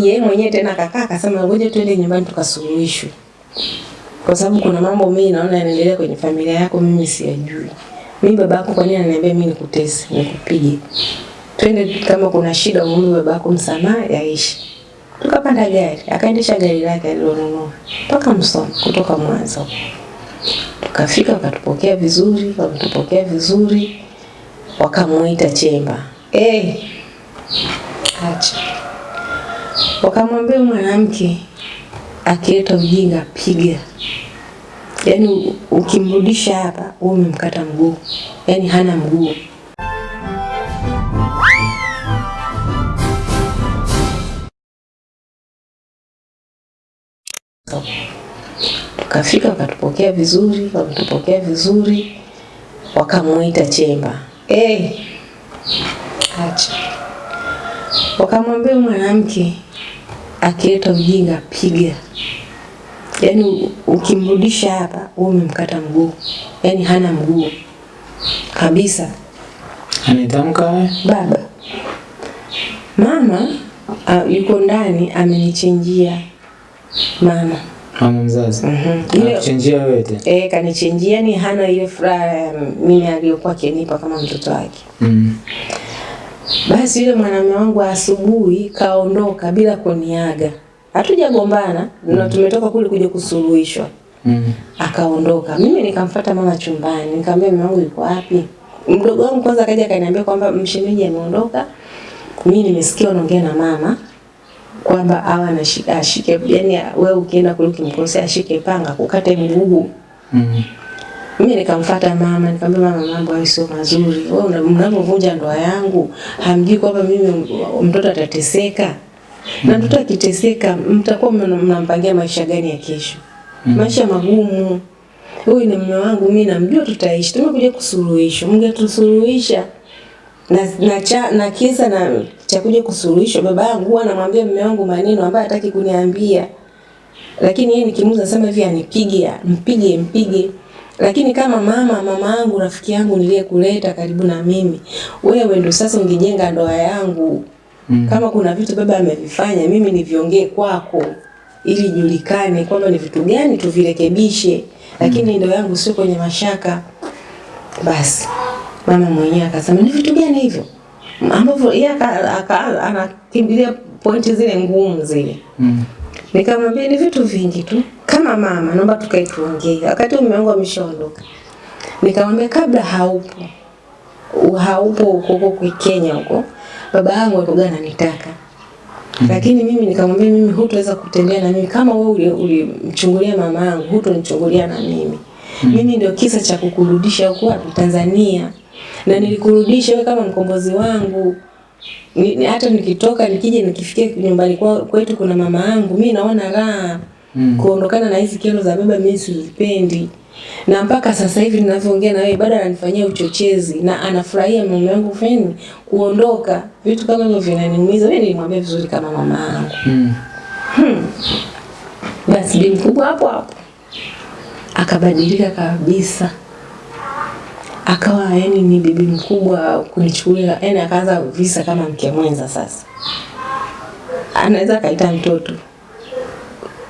Yeye mwenyewe tena kakaa akasema ngoja twende nyumbani tukasuluhishwe. Kwa sababu kuna mambo mimi naona yanaendelea kwenye familia yako mimi siyajui. Mimi baba yako kwa nini ananiambia mimi nikutese, nikupige? Twende kama kuna shida umwombe babako msamaha yaishi. Tukapanda gari, akaendesha gari lake alilonunua mpaka Msoma kutoka Mwanza. Tukafika wakatupokea vizuri, wakatupokea vizuri, wakamuita Chemba. Eh, hey. acha wakamwambia mwanamke akileta ujinga piga, yaani ukimrudisha hapa wewe umemkata mguu, yaani hana mguu. Tukafika wakatupokea vizuri, wakatupokea vizuri, wakamuita Chemba. Eh, acha wakamwambia mwanamke akileta ujinga piga, yaani ukimrudisha hapa wewe umemkata mguu, yaani hana mguu kabisa. Anitamka? Baba mama uh, yuko ndani amenichinjia mama Mama mzazi. Mhm. Mm Anakuchinjia wewe tena. eh, kanichinjia, ni hana ile furaha mimi aliyokuwa akinipa kama mtoto wake. Mm. Basi yule mwanamume wangu asubuhi kaondoka bila kuniaga, hatujagombana mm. na tumetoka kule kuja kusuluhishwa. Mm. Akaondoka, mimi nikamfuata mama chumbani, nikamwambia mume wangu yuko wapi? Mdogo wangu kwanza akaja akaniambia kwamba mshemeji ameondoka. Mimi nimesikia unaongea na mama kwamba awa ashike, yani wewe ukienda kule ukimkosea ashike panga kukate mguu. Mm. Mimi nikamfuata mama, nikamwambia mama, mambo hayo sio mazuri. Wewe mnapovunja ndoa yangu, hamjui kwamba mimi mtoto atateseka. Na mtoto akiteseka, mtakuwa mnampangia maisha gani ya kesho? Maisha magumu. Huyu ni mume wangu, mimi namjua tutaishi. Tumekuja kusuluhisha. Mngetusuluhisha. Na na, cha, na kisa na cha kuja kusuluhisha, baba yangu huwa anamwambia mume wangu maneno ambayo hataki kuniambia lakini yeye nikimuuza sema hivi anipige mpige mpige lakini kama mama mama yangu rafiki yangu niliyekuleta karibu na mimi wewe ndo sasa ungejenga ndoa yangu Mm. kama kuna vitu baba amevifanya mimi niviongee kwako ili julikane kwamba ni vitu gani tuvirekebishe lakini mm. ndoa yangu sio kwenye mashaka basi mama mwenyewe akasema ni vitu gani hivyo ambavyo yeye anakimbilia pointi zile ngumu zile Mm. Nikamwambia ni vitu vingi tu. Kama mama naomba tukae tuongee. Wakati mume wangu ameshaondoka. Nikamwambia kabla haupo. Haupo huko huko Kenya huko. Baba yangu alikuwa ananitaka. Lakini mimi nikamwambia mimi hutaweza kutembea na mimi kama wewe uli- ulimchungulia mama yangu, hutonichungulia na mimi. Mimi ndio kisa cha kukurudisha huko wapi Tanzania. Na nilikurudisha wewe kama mkombozi wangu. Ni, hata nikitoka nikija nikifikia nyumbani kwetu kuna mama yangu mi naona raha. Mm. kuondokana na hizi kero za baba mimi sizipendi. Na mpaka sasa hivi ninavyoongea na wewe bado ananifanyia uchochezi na anafurahia mume wangu feni kuondoka. Vitu kama hivyo vinaniumiza. Mimi nilimwambia vizuri kama mama yangu. Mm. basi bi mkubwa hapo hapo. Akabadilika kabisa akawa yani ni bibi mkubwa kunichukulia yani akaanza visa kama mke mwenza sasa. Anaweza akaita mtoto.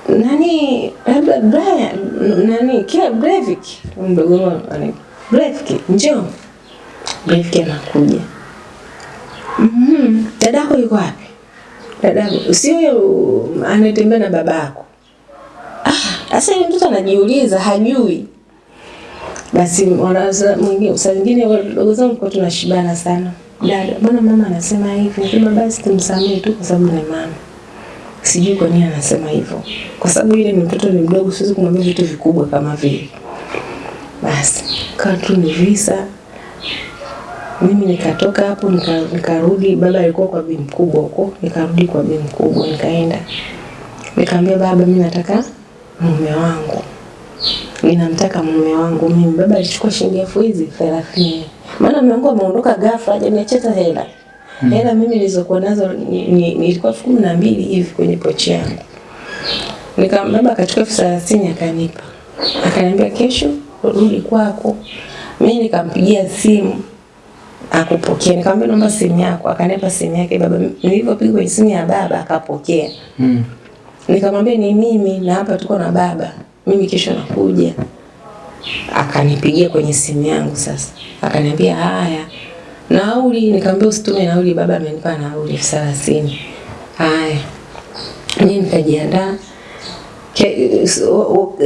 Nani labda Brian nani kila Breivik mdogo wangu Breivik njoo. Breivik anakuja. Mhm dadako yuko wapi? Dadako sio anatembea na babako? Sasa yule mtoto anajiuliza, hajui. Basi wanaza mwingine saa nyingine wadogo zangu kwa tunashibana sana. Dada, mbona mama anasema hivi? Nasema basi tumsamee tu kwa sababu ni mama. Sijui kwa nini anasema hivyo. Kwa sababu yule ni mtoto ni mdogo, siwezi kumwambia vitu vikubwa kama vile. Basi kaa tu ni visa. Mimi nikatoka hapo nika, nikarudi, baba alikuwa kwa bi mkubwa huko, nikarudi kwa bi mkubwa, nikaenda nikamwambia baba, mimi nataka mume wangu, ninamtaka mume wangu mimi. Baba alichukua shilingi elfu hizi thelathini, maana mume wangu ameondoka ghafla, hajaniachia hela hela mimi nilizokuwa nazo ni- ni- nilikuwa elfu kumi na mbili hivi kwenye pochi yangu. Nika baba akachukua elfu thelathini akanipa, akaniambia kesho rudi kwako. Mimi nikampigia simu akupokea. Nikamwambia naomba simu yako, akanipa simu yake baba. Nilipopiga kwenye simu ya baba akapokea. Mm. Nikamwambia ni mimi na hapa tuko na baba, mimi kesho nakuja. Akanipigia kwenye simu yangu sasa, akaniambia haya, nauli. Nikamwambia usitume nauli, baba amenipa nauli elfu thelathini. Haya, mimi nikajiandaa.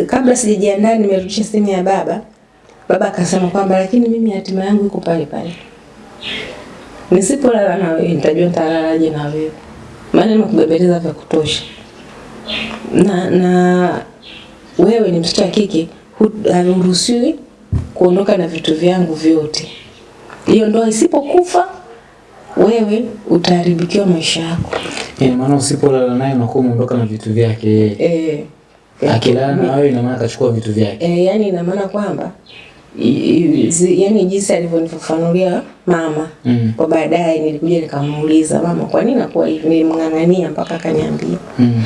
Kabla sijajiandaa, nimerudisha simu ya baba. Baba akasema kwamba lakini mimi hatima yangu iko pale pale, nisipolala na wewe nitajua nitalalaje na wewe, maana nimekubebeleza vya kutosha na na wewe ni mtoto wa kike, hu- haruhusiwi kuondoka na vitu vyangu vyote. Hiyo ndoa isipokufa, wewe utaharibikiwa maisha yako. Yeah, maana usipolala naye unakuwa umeondoka na vitu vyake yeye. Eh, Akilala na wewe ina maana akachukua vitu vyake. eh, yani ina maana kwamba zi- yani jinsi alivyonifafanulia mama Mm. kwa baadaye, nilikuja nikamuuliza mama, kwa nini nakuwa hivi? Nilimng'ang'ania mpaka akaniambia, Mm.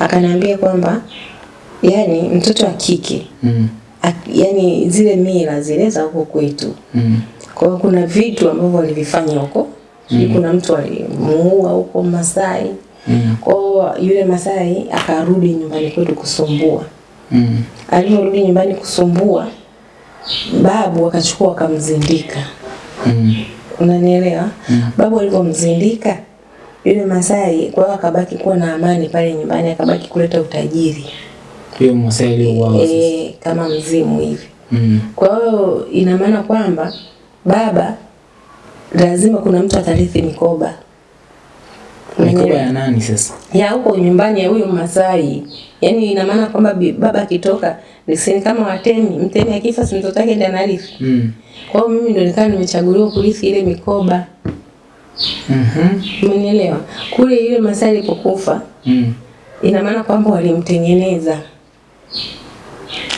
akaniambia kwamba yani mtoto wa kike Mm. Ak- yani zile mila zile za huko kwetu. Mm. Kwa hiyo kuna vitu ambavyo walivifanya huko mm. kuna mtu alimuua huko Masai. Mm. Kwa yule Masai akarudi nyumbani kwetu kusumbua. Mm. Alivyorudi nyumbani kusumbua, babu akachukua akamzindika. Mm. Unanielewa? Mm. Babu alivyomzindika yule Masai, kwa hiyo akabaki kuwa na amani pale nyumbani, akabaki kuleta utajiri Hiyo aliyouawa sasa. e, kama mzimu hivi. Mm. Kwa hiyo ina maana kwamba baba lazima kuna mtu atarithi mikoba Mikoba ya nani sasa? ya huko nyumbani ya huyo Masai. Yaani ina maana kwamba baba akitoka ni kama watemi, mtemi akifa si mtoto wake ndiye anarithi. Mm. Kwa hiyo mimi ndio nikawa nimechaguliwa kurithi ile mikoba. Mhm. Umenielewa? Kule ile Masai alipokufa Mm. ina maana kwamba walimtengeneza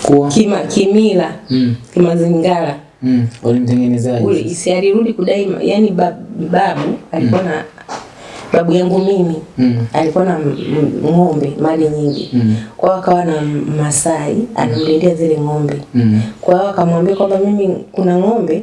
Kuwa. kima kimila, Mm. kimazingara. Mm. Walimtengenezaje? isi alirudi kudai yani bab, babu alikuwa na mm. babu yangu mimi Mm. alikuwa na ng'ombe mali nyingi Mm. kwa akawa na Masai anamlindia zile ng'ombe Mm. kwa hiyo akamwambia kwamba mimi kuna ng'ombe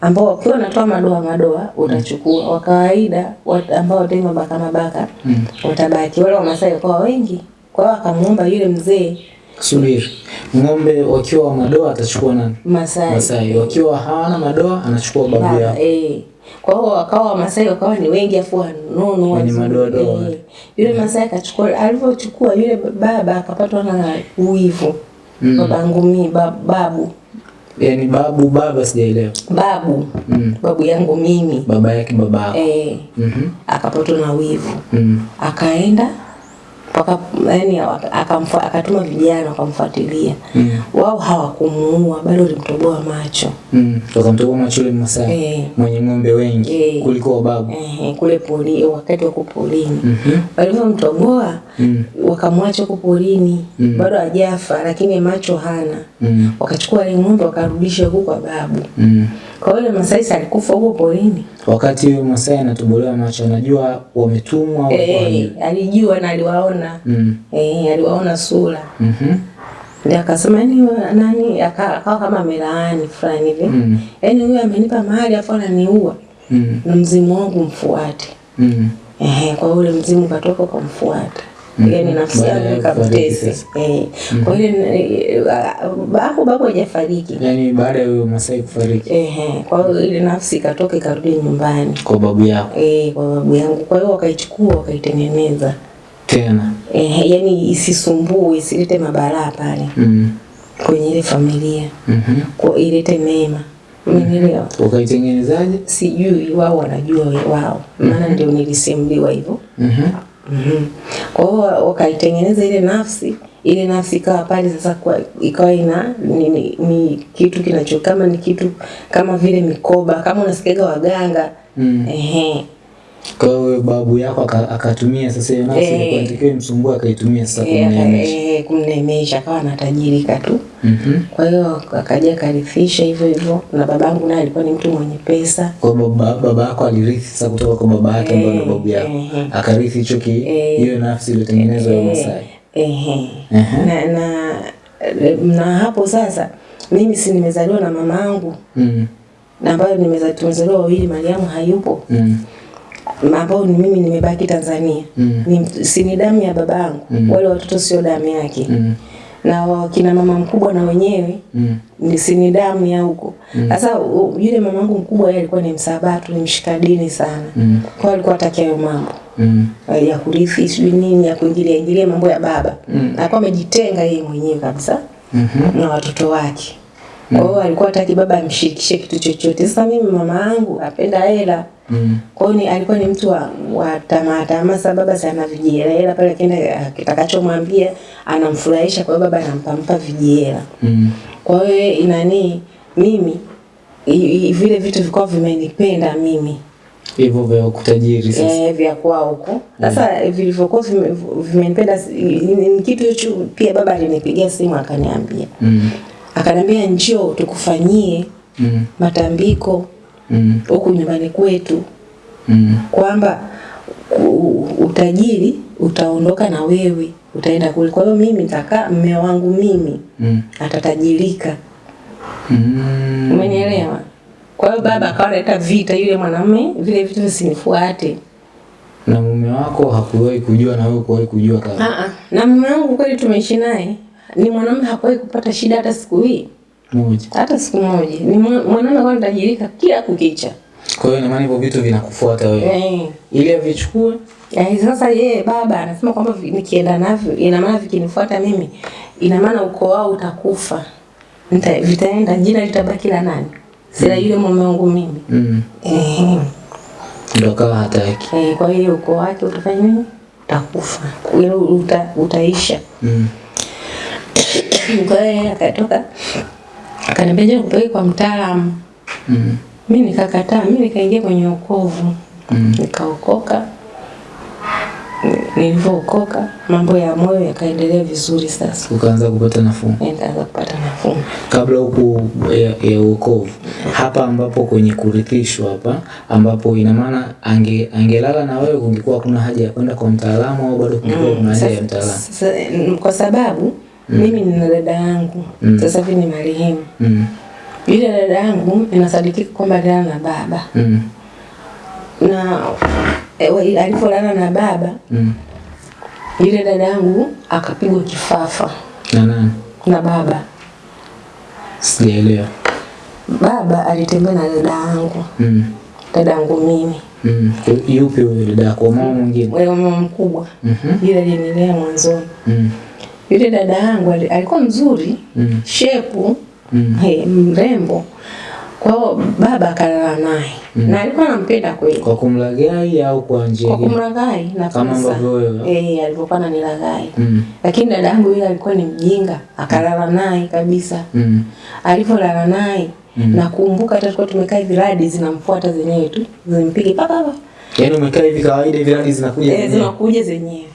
ambao wakiwa wanatoa madoa madoa utachukua wa kawaida ambao watoi mabaka mabaka Mm. watabaki wale wa Masai wakawa wengi kwa hiyo akamuomba yule mzee Subiri. Ng'ombe wakiwa wa madoa atachukua nani? Masai, Masai. Wakiwa hawana madoa anachukua babu Baba, yao. eh. Kwa hiyo wakawa Wamasai wakawa ni wengi afu wanono Wenye madoadoa. eh. Yule Masai akachukua, alivyochukua yule baba akapatwa na uwivu Mm. babangu ngumi ba- babu Yaani babu baba sijaelewa. babu Mm. babu yangu mimi Baba yake baba yako. eh, Mhm. akapatwa na wivu Mm. akaenda waka, yani, akamfa, akatuma vijana wakamfuatilia Mm. wao hawakumuua bali walimtoboa macho Mm. Wakamtoboa macho yule Masai. eh, Mwenye ng'ombe wengi Eh. kuliko babu. eh, kule poli, wakati wako polini -hmm. walivyomtoboa Mm. wakamwacha huko polini Mm. bado hajafa lakini macho hana Mm. wakachukua ile ng'ombe wakarudisha huko kwa babu Mm. kwa hiyo yule Masai alikufa huko porini Wakati huyo Masai anatobolewa macho anajua wametumwa au hey, wahalifu. alijua na aliwaona Mm. eh, aliwaona sura Mhm. ndio akasema yani nani akawa kama amelaani fulani hivi Mm. yani huyu amenipa mahali afu ananiua Mm. na mzimu wangu mfuate Mm. Ehe, kwa ule mzimu katoka ukamfuata. Mhm. Yaani nafsi Baada yangu ikamtese. Eh. Kwa hiyo eh, hapo babu hajafariki. yani baada ya huyo Masai kufariki Ehe, kwa hiyo ile nafsi ikatoka ikarudi nyumbani. kwa babu yako Eh, kwa babu yangu. Kwa hiyo wakaichukua wakaitengeneza. tena. Eh, yani isisumbue, isilete mabalaa pale Mm. kwenye ile familia. Mhm. Kwa ilete mema. Umenielewa? Ukaitengenezaje? Sijui wao wanajua wao. Maana ndio nilisimuliwa hivyo. Mhm. Mhm. Kwa hiyo wakaitengeneza ile nafsi, ile nafsi ikawa pale sasa, kwa ikawa ina ni, ni, ni kitu kinacho kama ni kitu kama vile mikoba, kama unasikiaga waganga Mm. ehe, Kwa hiyo babu yako akatumia sasa hiyo nafsi Eh. ilikuwa inatakiwa imsumbue akaitumia sasa Eh, kumneemesha. eh, kumnemesha, akawa anatajirika tu. Mhm. Kwa hiyo akaja akarithisha hivyo hivyo, na babangu naye alikuwa ni mtu mwenye pesa. Kwa baba, baba yako alirithi sasa kutoka kwa baba yake ambaye ni babu yako. Eh. Akarithi hicho ki Eh. hiyo nafsi iliyotengenezwa ya Masai. Ehe. eh. Na, na, na hapo sasa mimi si nimezaliwa na mamangu Mm. na ambayo nimezaliwa tumezaliwa wawili, Mariamu hayupo, Mm. Ambao ni mimi nimebaki Tanzania Mm. ni, si ni damu ya babangu Mm. wale watoto sio damu yake Mm. na wakina mama mkubwa na wenyewe Mm. ni si ni damu ya huko sasa mm. yule mamangu mkubwa yeye alikuwa ni msabatu ni mshika dini sana Mm. kwa alikuwa atakia hayo mambo Mm. ya kurithi sijui nini ya kuingilia ingilia mambo ya baba Mm. alikuwa amejitenga yeye mwenyewe kabisa mm -hmm. na watoto wake kwa hiyo alikuwa hataki baba amshikishe kitu chochote sasa mimi mama yangu apenda hela Mm. kwa hiyo ni- alikuwa ni mtu wa, wa tamaa tamaa. sababu baba sana vijihela hela pale, kenda kitakachomwambia anamfurahisha, kwa hiyo baba anampampa vijihela. Mm. Kwa hiyo inani mimi i- i- vile vitu vikao vimenipenda mimi Hivyo vya kutajiri sasa. eh, vya kwa huko. Sasa vilivyokuwa vimenipenda ni ni kitu hicho. Pia baba alinipigia simu akaniambia, Mm. akaniambia njoo tukufanyie Mm. matambiko Mm. huku nyumbani kwetu Mm. kwamba utajiri utaondoka na wewe utaenda kule. Kwa hiyo mimi nitakaa, mme wangu mimi Mm. atatajirika. Mm. Umenielewa? Kwa hiyo baba akawa analeta vita, yule mwanamume vile vitu visinifuate. Na mume wako hakuwahi kujua na wewe kuwahi kujua kama. Ah ah. Na mume wangu kweli tumeishi naye ni mwanamume hakuwahi kupata shida hata siku hii, Moja. hata siku moja. Ni mwanaume ambaye kwa anatajirika kila kukicha. Kwa hiyo ina maana hivyo vitu vinakufuata wewe. Eh. Ili avichukue Eh, sasa yeye baba anasema kwamba nikienda navyo ina maana vikinifuata mimi ina maana ukoo wao utakufa. Nita, vitaenda jina litabaki la nani? Sila yule mume wangu mimi. mm. Eh, Ndio akawa hataki. eh, kwa hiyo ukoo wake utafanya nini? Utakufa. Wewe uta, utaisha. Mm. Kwa hiyo akatoka akaniambia je, kupeleke kwa mtaalamu. Mm. Mimi nikakataa, mimi nikaingia kwenye ukovu. Mm. Nikaokoka. Nilivyookoka mambo ya moyo yakaendelea vizuri sasa. Ukaanza kupata nafuu nikaanza kupata nafuu. kabla huku ya, ya uokovu hapa ambapo kwenye kurithishwa hapa ambapo ina maana ange, angelala na wewe kungekuwa kuna haja ya kwenda kwa mtaalamu au bado kungekuwa kuna haja ya mtaalamu Sasa, mm, kwa sababu mimi nina dada yangu Mm. sasa hivi ni marehemu. mm. Yule dada yangu inasadikika kwamba alilala na baba Mm. na e, alipolala na baba Mm. yule dada yangu akapigwa kifafa na nani na baba. sijaelewa Baba alitembea na dada yangu, mm. dada yangu mimi, mm. yupi huyo dada yako mama mwingine wewe mama mkubwa Mhm. Mm yule alinilea mwanzoni. mm. Yule dada yangu alikuwa mzuri mm. shepu mm. Hey, mrembo. Kwa hiyo baba akalala naye Mm. na alikuwa anampenda kweli, kwa kumlagai au kwa njia kwa kumlagai kumlaghai na Kama ambavyo wewe. Eh, alivyokuwa ananilaghai. mm. Lakini dada yangu yule alikuwa ni mjinga, akalala naye kabisa. mm. alipolala naye Mm. nakumbuka hata tulikuwa tumekaa hivi, radi zinamfuata zenyewe tu, zimpige papa papa, yaani umekaa hivi kawaida hivi radi zinakuja eh, zenyewe? zinakuja zenyewe.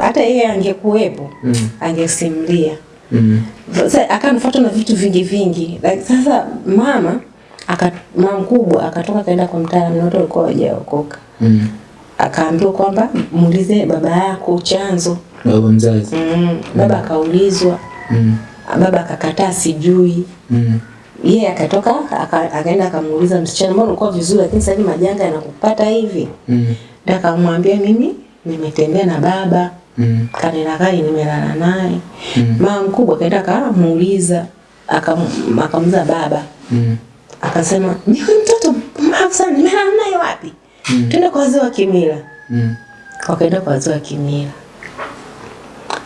Hata- yeye angekuwepo mm. angesimulia. mm. Sasa akanifuata na vitu vingi vingi. Like, sasa mama aka mama mkubwa akatoka kaenda kwa mtaalamu na watu walikuwa hawajaokoka. mm. Akaambiwa kwamba muulize baba yako chanzo. baba mzazi Mm. Baba akaulizwa, mm. baba akakataa sijui. mm. Yeye akatoka aka, akaenda akamuuliza msichana, mbona ulikuwa vizuri lakini sasa hivi majanga yanakupata hivi? mm. Ndio akamwambia mimi nimetembea na baba mm. kanena kai nimelala naye. Mm. Mama mkubwa kaenda akamuuliza akamza akamuuliza baba mm. akasema ni huyu mtoto mbavu sana, nimelala naye wapi? Mm. Twende kwa wazee wa kimila. mm. Wakaenda kwa wazee wa kimila,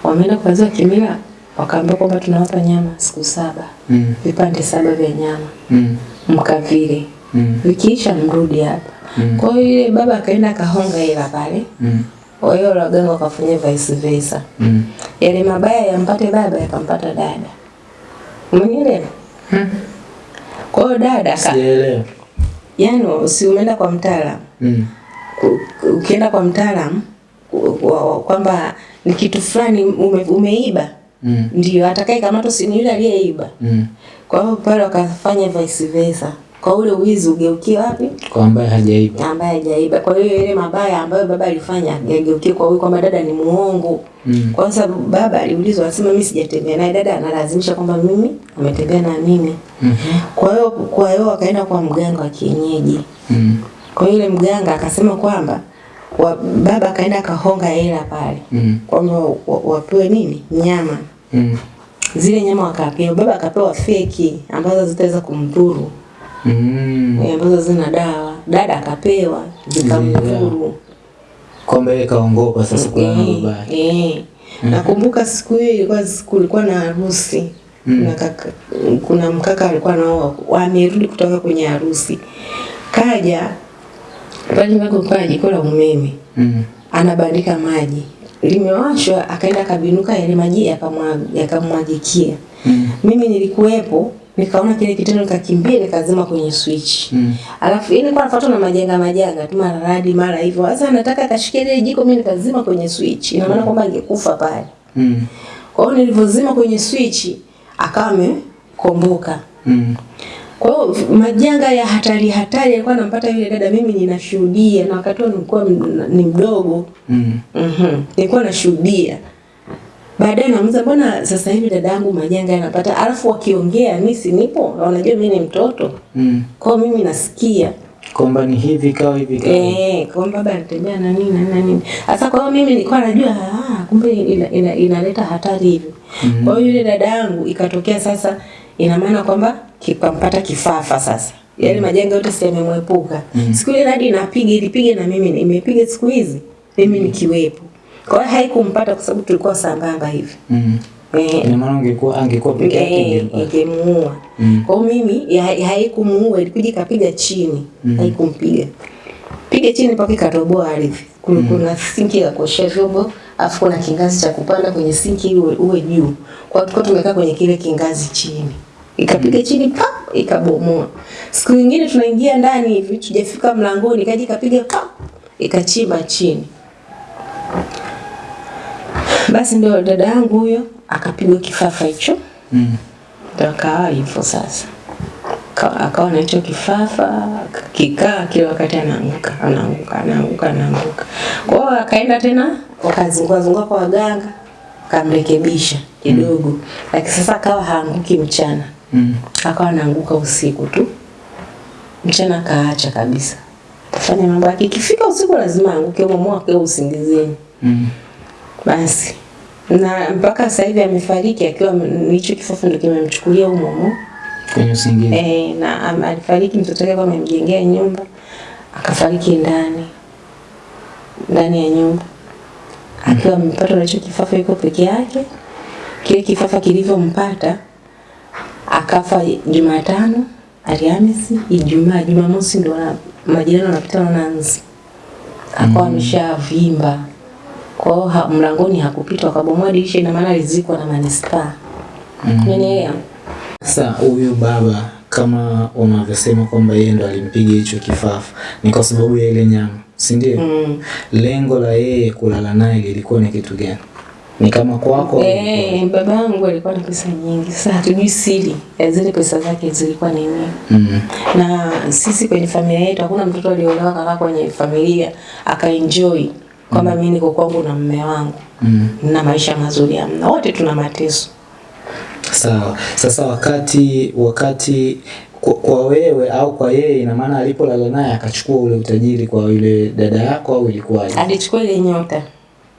wameenda kwa wazee wa kimila, wakaambia kwamba tunawapa nyama siku saba, mm. vipande saba vya nyama mm. mkavile, mm. vikiisha mrudi hapa. Mm. Kwa hiyo yule baba akaenda akahonga hela pale, mm. Kwa hiyo waganga wakafanya vice versa, mm. yale mabaya yampate baba yakampata dada. Umenielewa? mm. Kwa hiyo dada ka. Sielewi. yani si umeenda kwa mtaalamu mm. ukienda kwa mtaalamu kwamba ni kitu fulani ume, umeiba mm. ndio atakaye kamatwa si ni yule aliyeiba. mm. Kwa hiyo pale wakafanya vice versa kwa ule uwizi ugeukie wapi? Kwa ambaye hajaiba. ambaye hajaiba. Kwa hiyo ile mabaya ambayo baba alifanya yageukie kwa huyu kwamba dada ni muongo. Mm. Kwa sababu baba aliulizwa anasema mimi sijatembea naye, dada analazimisha kwamba mimi ametembea na mimi. Mm -hmm. Kwa hiyo kwa hiyo wakaenda kwa mganga wa kienyeji. Mm. Kwa hiyo yule mganga akasema kwamba wa, baba akaenda akahonga hela pale Mm. kwamba wa- wapewe nini nyama Mm. zile nyama wakapewa, baba akapewa feki ambazo zitaweza kumdhuru Mm. eh, ambazo zina dawa, dada akapewa zikamdhuru. Yeye kaongopa sasa kulala na Eh, baba yake. eh. Nakumbuka siku hiyo ilikuwa siku ilikuwa na harusi Mm. na kaka, kuna mkaka alikuwa nao amerudi kutoka kwenye harusi, kaja pale mako kwa jiko la umeme Mm. anabandika maji limewashwa, akaenda akabinuka, yale maji yakamwa- yakamwagikia. Mm. Mimi nilikuwepo nikaona kile kitendo, nikakimbia nikazima kwenye switch. Mm. Alafu ile kwa nafuatwa na majanga majanga tu mara radi mara hivyo. Sasa nataka akashikia ile jiko, mimi nikazima kwenye switch. Ina maana kwamba angekufa pale. Mm. Kwa hiyo nilivyozima kwenye switch akawa amekomboka. Mm. Kwa hiyo majanga ya hatari hatari alikuwa anampata yule dada, mimi ninashuhudia, na wakati huo nilikuwa ni mdogo Mm. Mhm. Nilikuwa nashuhudia. Baadaye namuuliza mbona sasa hivi dada yangu majanga yanapata, alafu wakiongea mimi si nipo, wanajua mimi ni mtoto. Mm. Kwa mimi nasikia. Kwamba ni hivi kawa hivi kawa. Eh, kwamba baba anatembea na nini na nini. Sasa kwa hiyo mimi nilikuwa najua ah, kumbe ina, ina, ina hatari hivi. Mhm. Kwa hiyo yule dada yangu ikatokea sasa ina maana kwamba kikampata kifafa sasa. Yale majanga yote sasa yamemwepuka. Mhm. Siku ile hadi inapiga ilipiga na mimi nimepiga siku hizi. Mimi nikiwepo. Kwa hiyo haikumpata kwa sababu tulikuwa sambamba hivi. Mm. Eh, Ina maana ungekuwa angekuwa peke yake eh, ingemuua. Mm. Kwa mimi haikumuua, ilikuja ikapiga chini, Mhm. haikumpiga. Piga chini mpaka ikatoboa ardhi. Kuna kuna sinki ya kuoshea vyombo, afu kuna kingazi cha kupanda kwenye sinki uwe, uwe juu. Kwa hiyo tumekaa kwenye kile kingazi chini. Ikapiga chini pa ikabomoa. Siku nyingine tunaingia ndani hivi, tujafika mlangoni, kaja ikapiga pa ikachimba chini. Basi ndio dada yangu huyo akapigwa kifafa hicho. Mm. Ndio akawa hivyo sasa. akaona Akawa na hicho kifafa, kikaa kila wakati anaanguka, anaanguka, anaanguka, anaanguka. Kwa hiyo akaenda tena wakazungua zungua kwa waganga, akamrekebisha kidogo. mm. Lakini sasa akawa haanguki mchana. Mm. Akawa anaanguka usiku tu. Mchana kaacha kabisa. Tafanya mambo yake. Ikifika usiku lazima aanguke humo mwake usingizini. Mm. Basi na mpaka sasa hivi amefariki akiwa nicho hicho kifafa ndio kimemchukulia huyo humo. Kwenye usingizi. Eh, na alifariki mtoto wake kwa amemjengea nyumba akafariki ndani ndani ya nyumba akiwa amepatwa na hicho kifafa, yuko peke yake. Kile kifafa kilivyompata akafa Jumatano, Alhamisi, Ijumaa, Jumamosi ndio majirani wanapita wananzi, akawa ameshavimba kwa hiyo ha, mlangoni hakupita, akabomoa dirisha, ina maana alizikwa na manispaa. Mm. Sasa huyu baba kama unavyosema kwamba yeye ndo alimpiga hicho kifafa ni kwa sababu ya ile nyama, si ndio? Mm. Lengo la yeye kulala naye lilikuwa ni kitu gani? Ni kama kwako? Eh, baba yangu alikuwa na pesa nyingi. Sasa hatujui siri ya zile pesa zake zilikuwa ni nini. Mm. Na sisi kwenye familia yetu hakuna mtoto aliolewa kaka kwenye familia akaenjoy kwamba mimi niko kwangu na mume wangu Mm. na maisha mazuri amna, Wote tuna mateso. Sawa. Sasa wakati wakati kwa, kwa wewe au kwa yeye, ina maana alipolala naye akachukua ule utajiri kwa yule dada yako au ilikuwaje? Alichukua ile nyota.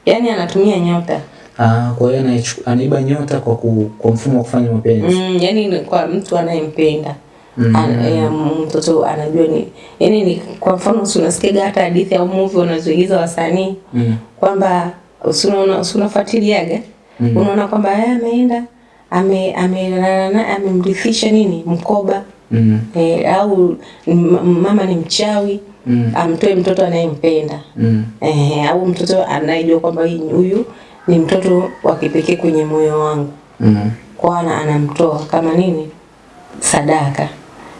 Yaani anatumia nyota. Ah, kwa hiyo anaiba nyota kwa, ku, kwa mfumo wa kufanya mapenzi. Mm, yani kwa mtu anayempenda. Mm. Ya, mtoto anajua ni yani ni kwa mfano si unasikiaga hata hadithi au movie wanazoigiza wasanii Mm. kwamba unafuatiliaga Mm. unaona kwamba yeye ameenda ame ame amemrithisha nini mkoba Mm. e, au mama ni mchawi Mm. amtoe mtoto anayempenda Mm. e, au mtoto anayejua kwamba huyu ni mtoto wa kipekee kwenye moyo wangu Mm. kwa ana anamtoa kama nini sadaka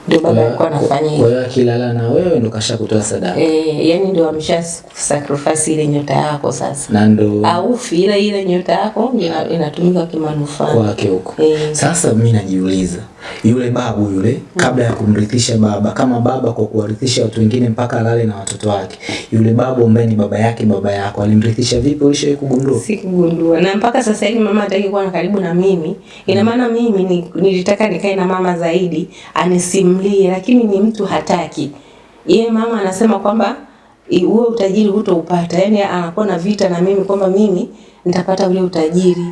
ndio baba alikuwa anafanya Kwa hivyo hiyo akilala na wewe ndo kasha kutoa sadaka? Eh yani ndio amesha sacrifice ile nyota yako sasa. Na ndo aufi ile ile nyota yako ina- inatumika kimanufaa. Kwake huko. Eh. Sasa mimi najiuliza yule babu yule kabla ya kumrithisha baba kama baba kwa kuwarithisha watu wengine mpaka alale na watoto wake. Yule babu ambaye ni baba yake baba yako alimrithisha vipi? Ulishawahi kugundua? Sikugundua. Na mpaka sasa hivi mama hataki kuwa karibu na mimi ina maana mimi ni, nilitaka nikae na mama zaidi anisimlie lakini ni mtu hataki. Yeye mama anasema kwamba huo utajiri hutoupata. Yani anakuwa na vita na mimi kwamba mimi nitapata ule utajiri.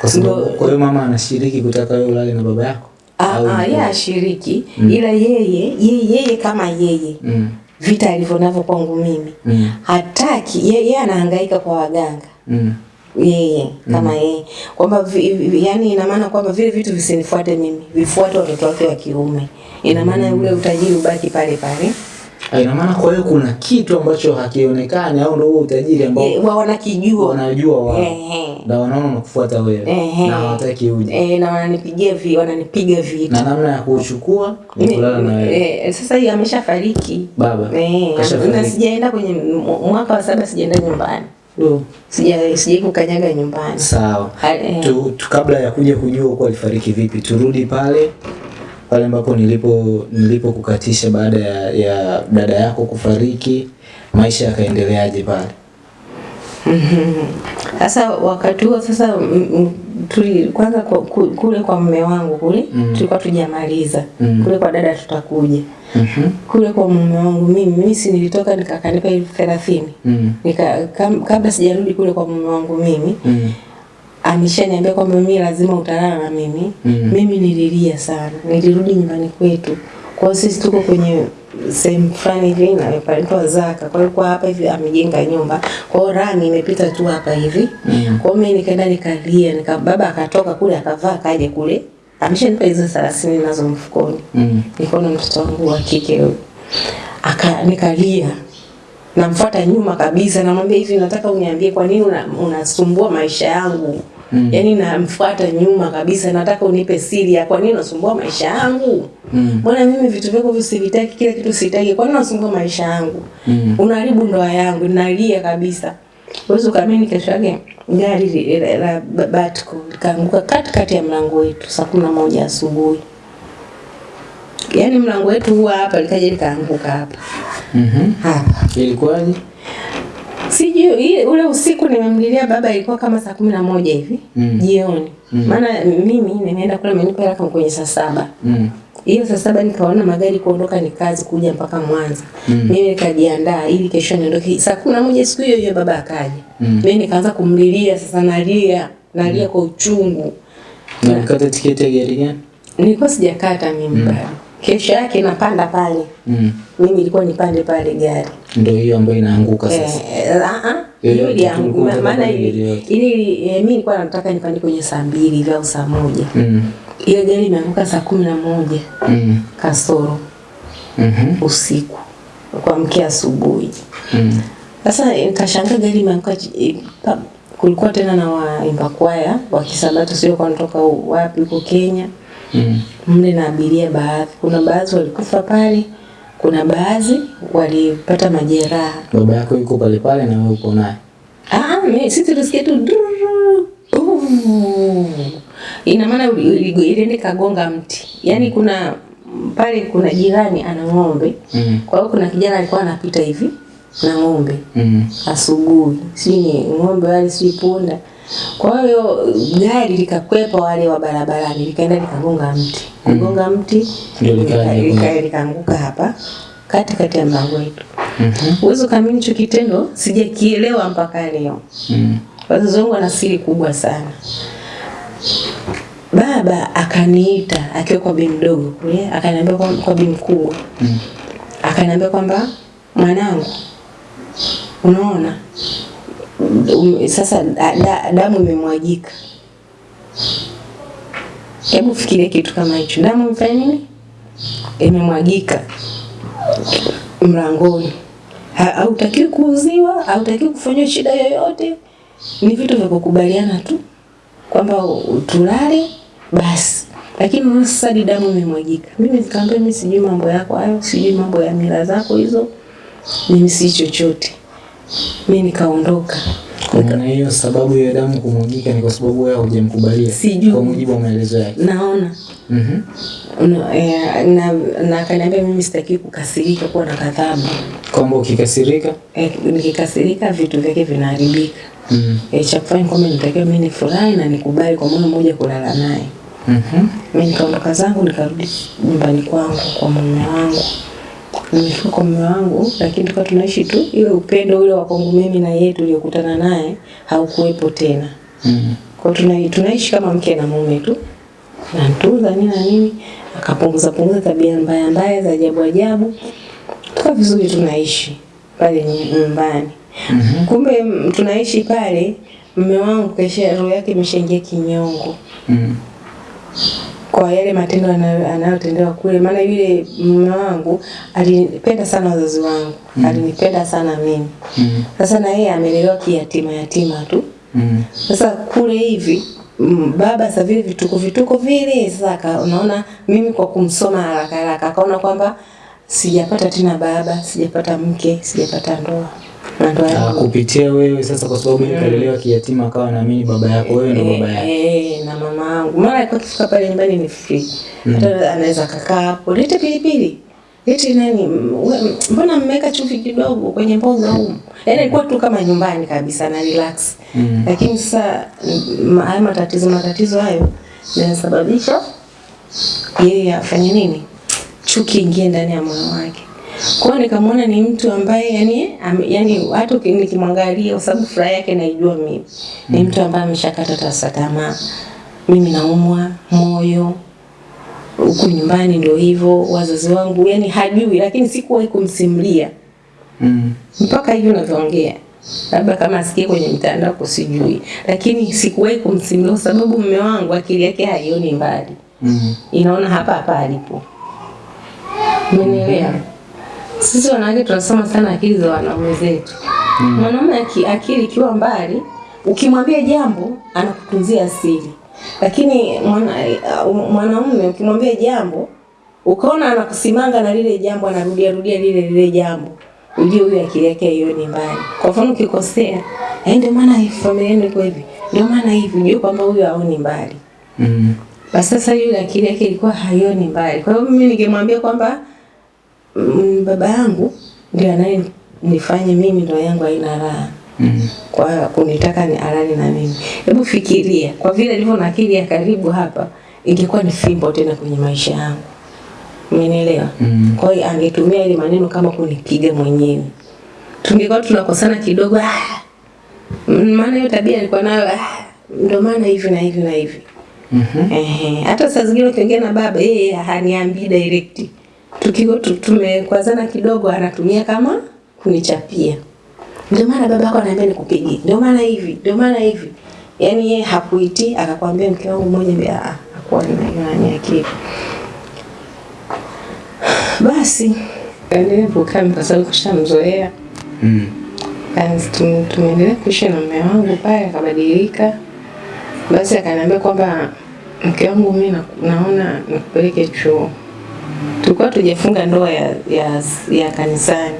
Kwa sababu kwa hiyo mama anashiriki kutaka wewe ulale na baba yako Ah, ah, yeye ashiriki mm. ila yeye yeye yeye kama yeye mm. vita alivyo navyo kwangu mimi Mm. hataki yeye, anahangaika kwa waganga Mm. yeye kama mm. yeye kwamba yani ina maana kwamba vile vitu visinifuate mimi vifuate watoto wake wa kiume ina maana mm. ule utajiri ubaki pale pale ina maana kwa hiyo kuna kitu ambacho hakionekani au ndio huo utajiri ambao e, wa wanakijua. wanajua wao. E, na wanaona nakufuata wewe. E, na hawataki uje. E, na wananipigia vi, wananipiga vita na namna ya kuchukua ni kulala na wewe. e, sasa hii ameshafariki. Baba Eh, kashafariki. na sijaenda kwenye mwaka wa saba sijaenda nyumbani. Sija sijai kukanyaga nyumbani. Sawa. Eh. tu, tu, kabla ya kuja kujua huko alifariki vipi turudi pale pale ambapo nilipo nilipokukatisha baada ya, ya dada yako kufariki maisha yakaendeleaje pale Sasa wakati huo sasa tuli kwanza kwa, kule kwa mume wangu kule Mm. tulikuwa tujamaliza Mm. kule kwa dada tutakuja mm -hmm. kule kwa mume wangu mimi mimi si nilitoka nikakanipa elfu thelathini Mm. nika kam, kabla sijarudi kule kwa mume wangu mimi Mm. Ameshaniambia kwamba mimi lazima utalala na mimi Mm. mimi nililia sana nilirudi nyumbani kwetu kwa hiyo sisi tuko kwenye sehemu fulani hivi na panaitwa Zaka kwa hiyo kwa hapa hivi amejenga nyumba kwa hiyo rami imepita tu hapa hivi Mm. kwa hiyo mimi nikaenda nikalia nika baba akatoka kule akavaa kaje kule ameshanipa hizo 30 nazo mfukoni Mm. -hmm. nikaona mtoto wangu wa kike huyo. aka nikalia namfuata nyuma kabisa namwambia hivi nataka uniambie kwa nini una- unasumbua maisha yangu Mm. yaani namfuata nyuma kabisa nataka unipe siri ya kwa nini unasumbua maisha yangu Mm. mbona mimi vitu vyako visivitaki kila kitu sitaki kwa nini unasumbua maisha yangu Mm. unaharibu ndoa yangu nalia kabisa uwezi ukaamini kesho yake gari la, batko batco likaanguka katikati ya mlango wetu saa kumi na moja asubuhi yaani mlango wetu huwa hapa likaja likaanguka hapa Mhm. hapa ilikuwaje sijui ule usiku nimemlilia baba ilikuwa kama saa kumi na moja hivi Mm. jioni maana mimi nimeenda kule amenipa hela kwenye saa saba Mm. hiyo saa saba nikaona magari kuondoka ni kazi kuja mpaka Mwanza. Mm. Mimi nikajiandaa ili kesho niondoke. Saa kumi na moja siku hiyo hiyo baba akaja. Mm. Mimi nikaanza kumlilia sasa nalia, nalia kwa uchungu. na kata tiketi ya gari gani Nilikuwa sijakata mimi bado. Kesho yake napanda pale. mm. Mimi ilikuwa nipande pale gari. ndio hiyo ambayo inaanguka sasa Eh, ah ah. Yoyote, Hiyo iliangu- tulikuwa maana ili eh, mimi nilikuwa nataka nipande kwenye saa mbili hivi au saa moja. mm. Ile gari imeanguka saa kumi na moja Mm. kasoro Mhm. usiku kuamkia asubuhi. Mm. Sasa nikashangaa gari imeanguka eh, kulikuwa tena na waimba kwaya wa Kisabato sio kwa kutoka wapi huko Kenya Mm. mle na abiria baadhi. Kuna baadhi walikufa pale, kuna baadhi walipata majeraha. baba yako yuko pale pale na wewe uko naye Ah, mimi sisi tulisikia tu. Ina maana iliende kagonga mti. Yaani kuna pale kuna jirani ana ng'ombe. mm. Kwa hiyo kuna kijana alikuwa anapita hivi na ng'ombe Mm. asubuhi, si ng'ombe wale, si punda. Kwa hiyo gari likakwepa wale wa barabarani, likaenda likagonga mti, kugonga mti likaanguka hapa katikati ya mlango wetu. Mhm. Uwezo kamili hicho kitendo sijakielewa mpaka leo. Mm. Wazazi wangu wana siri kubwa sana. Baba akaniita akiwa kwa bi mdogo kule, akaniambia kwa, kwa bi mkubwa Mm. akaniambia kwamba mwanangu, unaona sasa da, da, damu imemwagika. Hebu fikiria kitu kama hicho, damu imefanya nini? Imemwagika mlangoni. Ha- Hautakiwi kuuziwa, hautakiwi kufanywa shida yoyote, ni vitu vya kukubaliana tu kwamba tulale basi. Lakini hadi damu imemwagika. Mimi nikamwambia mimi sijui mambo yako hayo, sijui mambo ya mila zako hizo, mimi si chochote. Mimi nikaondoka. Kwa maana hiyo sababu ya damu kumwagika ni kwa sababu wewe hujamkubalia. Kwa mujibu wa maelezo yake. naona Mhm. Mm eh, na na akaniambia mimi sitaki kukasirika kuwa na kadhabu Kwamba ukikasirika eh, nikikasirika vitu vyake vinaharibika mm. eh, cha kufanya kwamba nitakiwa mimi nifurahi na nikubali kwa moyo mmoja kulala naye Mhm. mimi nikaondoka zangu nikarudi nyumbani kwangu kwa mume wangu nimefika kwa mume wangu lakini tukawa tunaishi tu ile upendo ule wa kwangu mimi na yeye tuliokutana naye haukuwepo tena Mm. kwa tuna, tunaishi kama mke na mume tu nantuza nini na nini akapunguza punguza tabia mbaya mbaya za ajabu ajabu tukawa vizuri tunaishi pale nyumbani nyumbani Mhm. kumbe tunaishi pale mume wangu kesha roho yake imeshaingia kinyongo Mm. Kwa yale matendo anayotendewa kule maana yule mume wangu alipenda sana wazazi wangu mm. alinipenda sana mimi Mm. sasa na yeye amelelewa kiyatima yatima tu Mm. sasa kule hivi baba sasa vile vituko vituko vile sasa unaona mimi kwa kumsoma haraka haraka akaona kwamba sijapata tena baba sijapata mke sijapata ndoa yangu kupitia wewe sasa kwa sababu yeye kalelewa kiyatima akawa naamini baba yako wewe ndo baba yake. Eh, na mama yangu. Mara alikuwa akifika pale nyumbani ni free hata anaweza kakaa hapo. Lete pilipili. Eti nani? Mbona mmeweka chumvi kidogo kwenye mboga humu? Yaani ilikuwa tu kama nyumbani kabisa na relax. Mm. lakini sasa mm, haya matatizo matatizo hayo yanasababisha yeye afanye nini? Chuki ingie ndani ya moyo wake kwa hiyo nikamwona ni mtu ambaye yani am, yani hata nikimwangalia kwa sababu furaha yake naijua mimi. Ni mtu ambaye ameshakata tasa tamaa. Mimi naumwa moyo huku nyumbani ndio hivyo wazazi wangu yani hajui lakini sikuwahi kumsimulia. Mm. mpaka hivi unavyoongea. Labda kama asikie kwenye mtandao kusijui, lakini sikuwahi kumsimulia kwa sababu mume wangu akili yake haioni mbali. Mm. inaona hapa hapa alipo. Umenielewa sisi wanawake tunasoma sana akili za wanaume zetu. Mwanaume aki, akili ikiwa mbali ukimwambia jambo anakutunzia siri, lakini uh, mwanaume ukimwambia jambo ukaona anakusimanga na lile jambo anarudia rudia lile lile jambo ujue huyu akili yake hiyo ni mbali. Kwa mfano ukikosea "Eh, ndio maana familia yenu iko hivi ndio maana hivi ujue kwamba huyu haoni mbali. Mm. basi sasa yule akili yake ilikuwa haioni mbali. Kwa hiyo mimi ningemwambia kwamba mm, baba yangu ndio anaye nifanye mimi ndoa yangu haina raha Mm. kwa kunitaka ni alali na mimi. Hebu fikiria, kwa vile nilivyo na akili ya karibu hapa, ingekuwa ni fimbo tena kwenye maisha yangu. Umenielewa? Mm. Kwa hiyo angetumia ile maneno kama kunipiga mwenyewe. Tungekuwa tunakosana kidogo, ah, mm, maana hiyo tabia alikuwa nayo, ah, ndio maana hivi na hivi na hivi. Mhm. Ehe, hata saa zingine ukiongea na baba yeye haniambii direct. Tukiwa tumekwazana kidogo anatumia kama kunichapia. Ndio maana baba yako ananiambia nikupige. Ndio maana hivi, ndio maana hivi. Yani yeye hakuiti akakwambia mke wangu mmoja ah hakuwa na akili. Basi endelee kukaa kwa sababu kushamzoea. Mm. Tumeendelea kuishi na mume wangu pale, akabadilika. Basi akaniambia kwamba mke wangu mimi naona nikupeleke chuo. Tulikuwa tujafunga ndoa ya, ya, ya kanisani,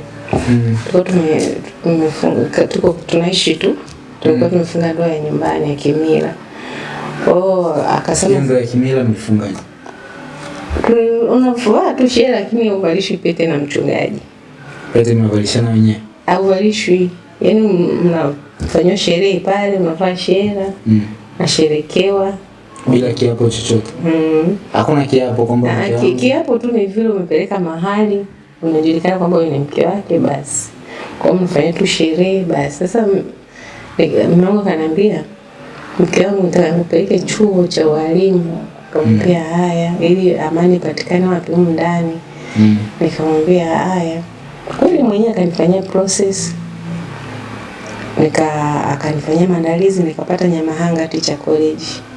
Mm. tulikuwa tume, tumefunga, tuko tunaishi tu, tulikuwa mm. tumefunga ndoa ya nyumbani ya kimila. Kwa hiyo Hiyo akasema ndoa ya kimila mlifungaje? "Tu- unavaa tu shehe, lakini uvalishwi pete na mchungaji Pete mnavalishana wenyewe. auvalishwi, yaani mnafanywa sherehe pale, unavaa shera Mm. nasherekewa Bila kiapo chochote. mm. Hakuna kiapo kwamba ki- kiapo tu ni vile umepeleka mahali unajulikana kwamba wewe ni mke wake basi kwa hiyo mfanye tu sherehe basi sasa mume wangu akaniambia mke wangu nataka chuo cha ualimu nikamwambia haya ili amani ipatikane wapi humu ndani Mm. nikamwambia haya kweli mwenyewe akanifanyia process nika akanifanyia maandalizi nikapata Nyamahanga Teacher College Mm.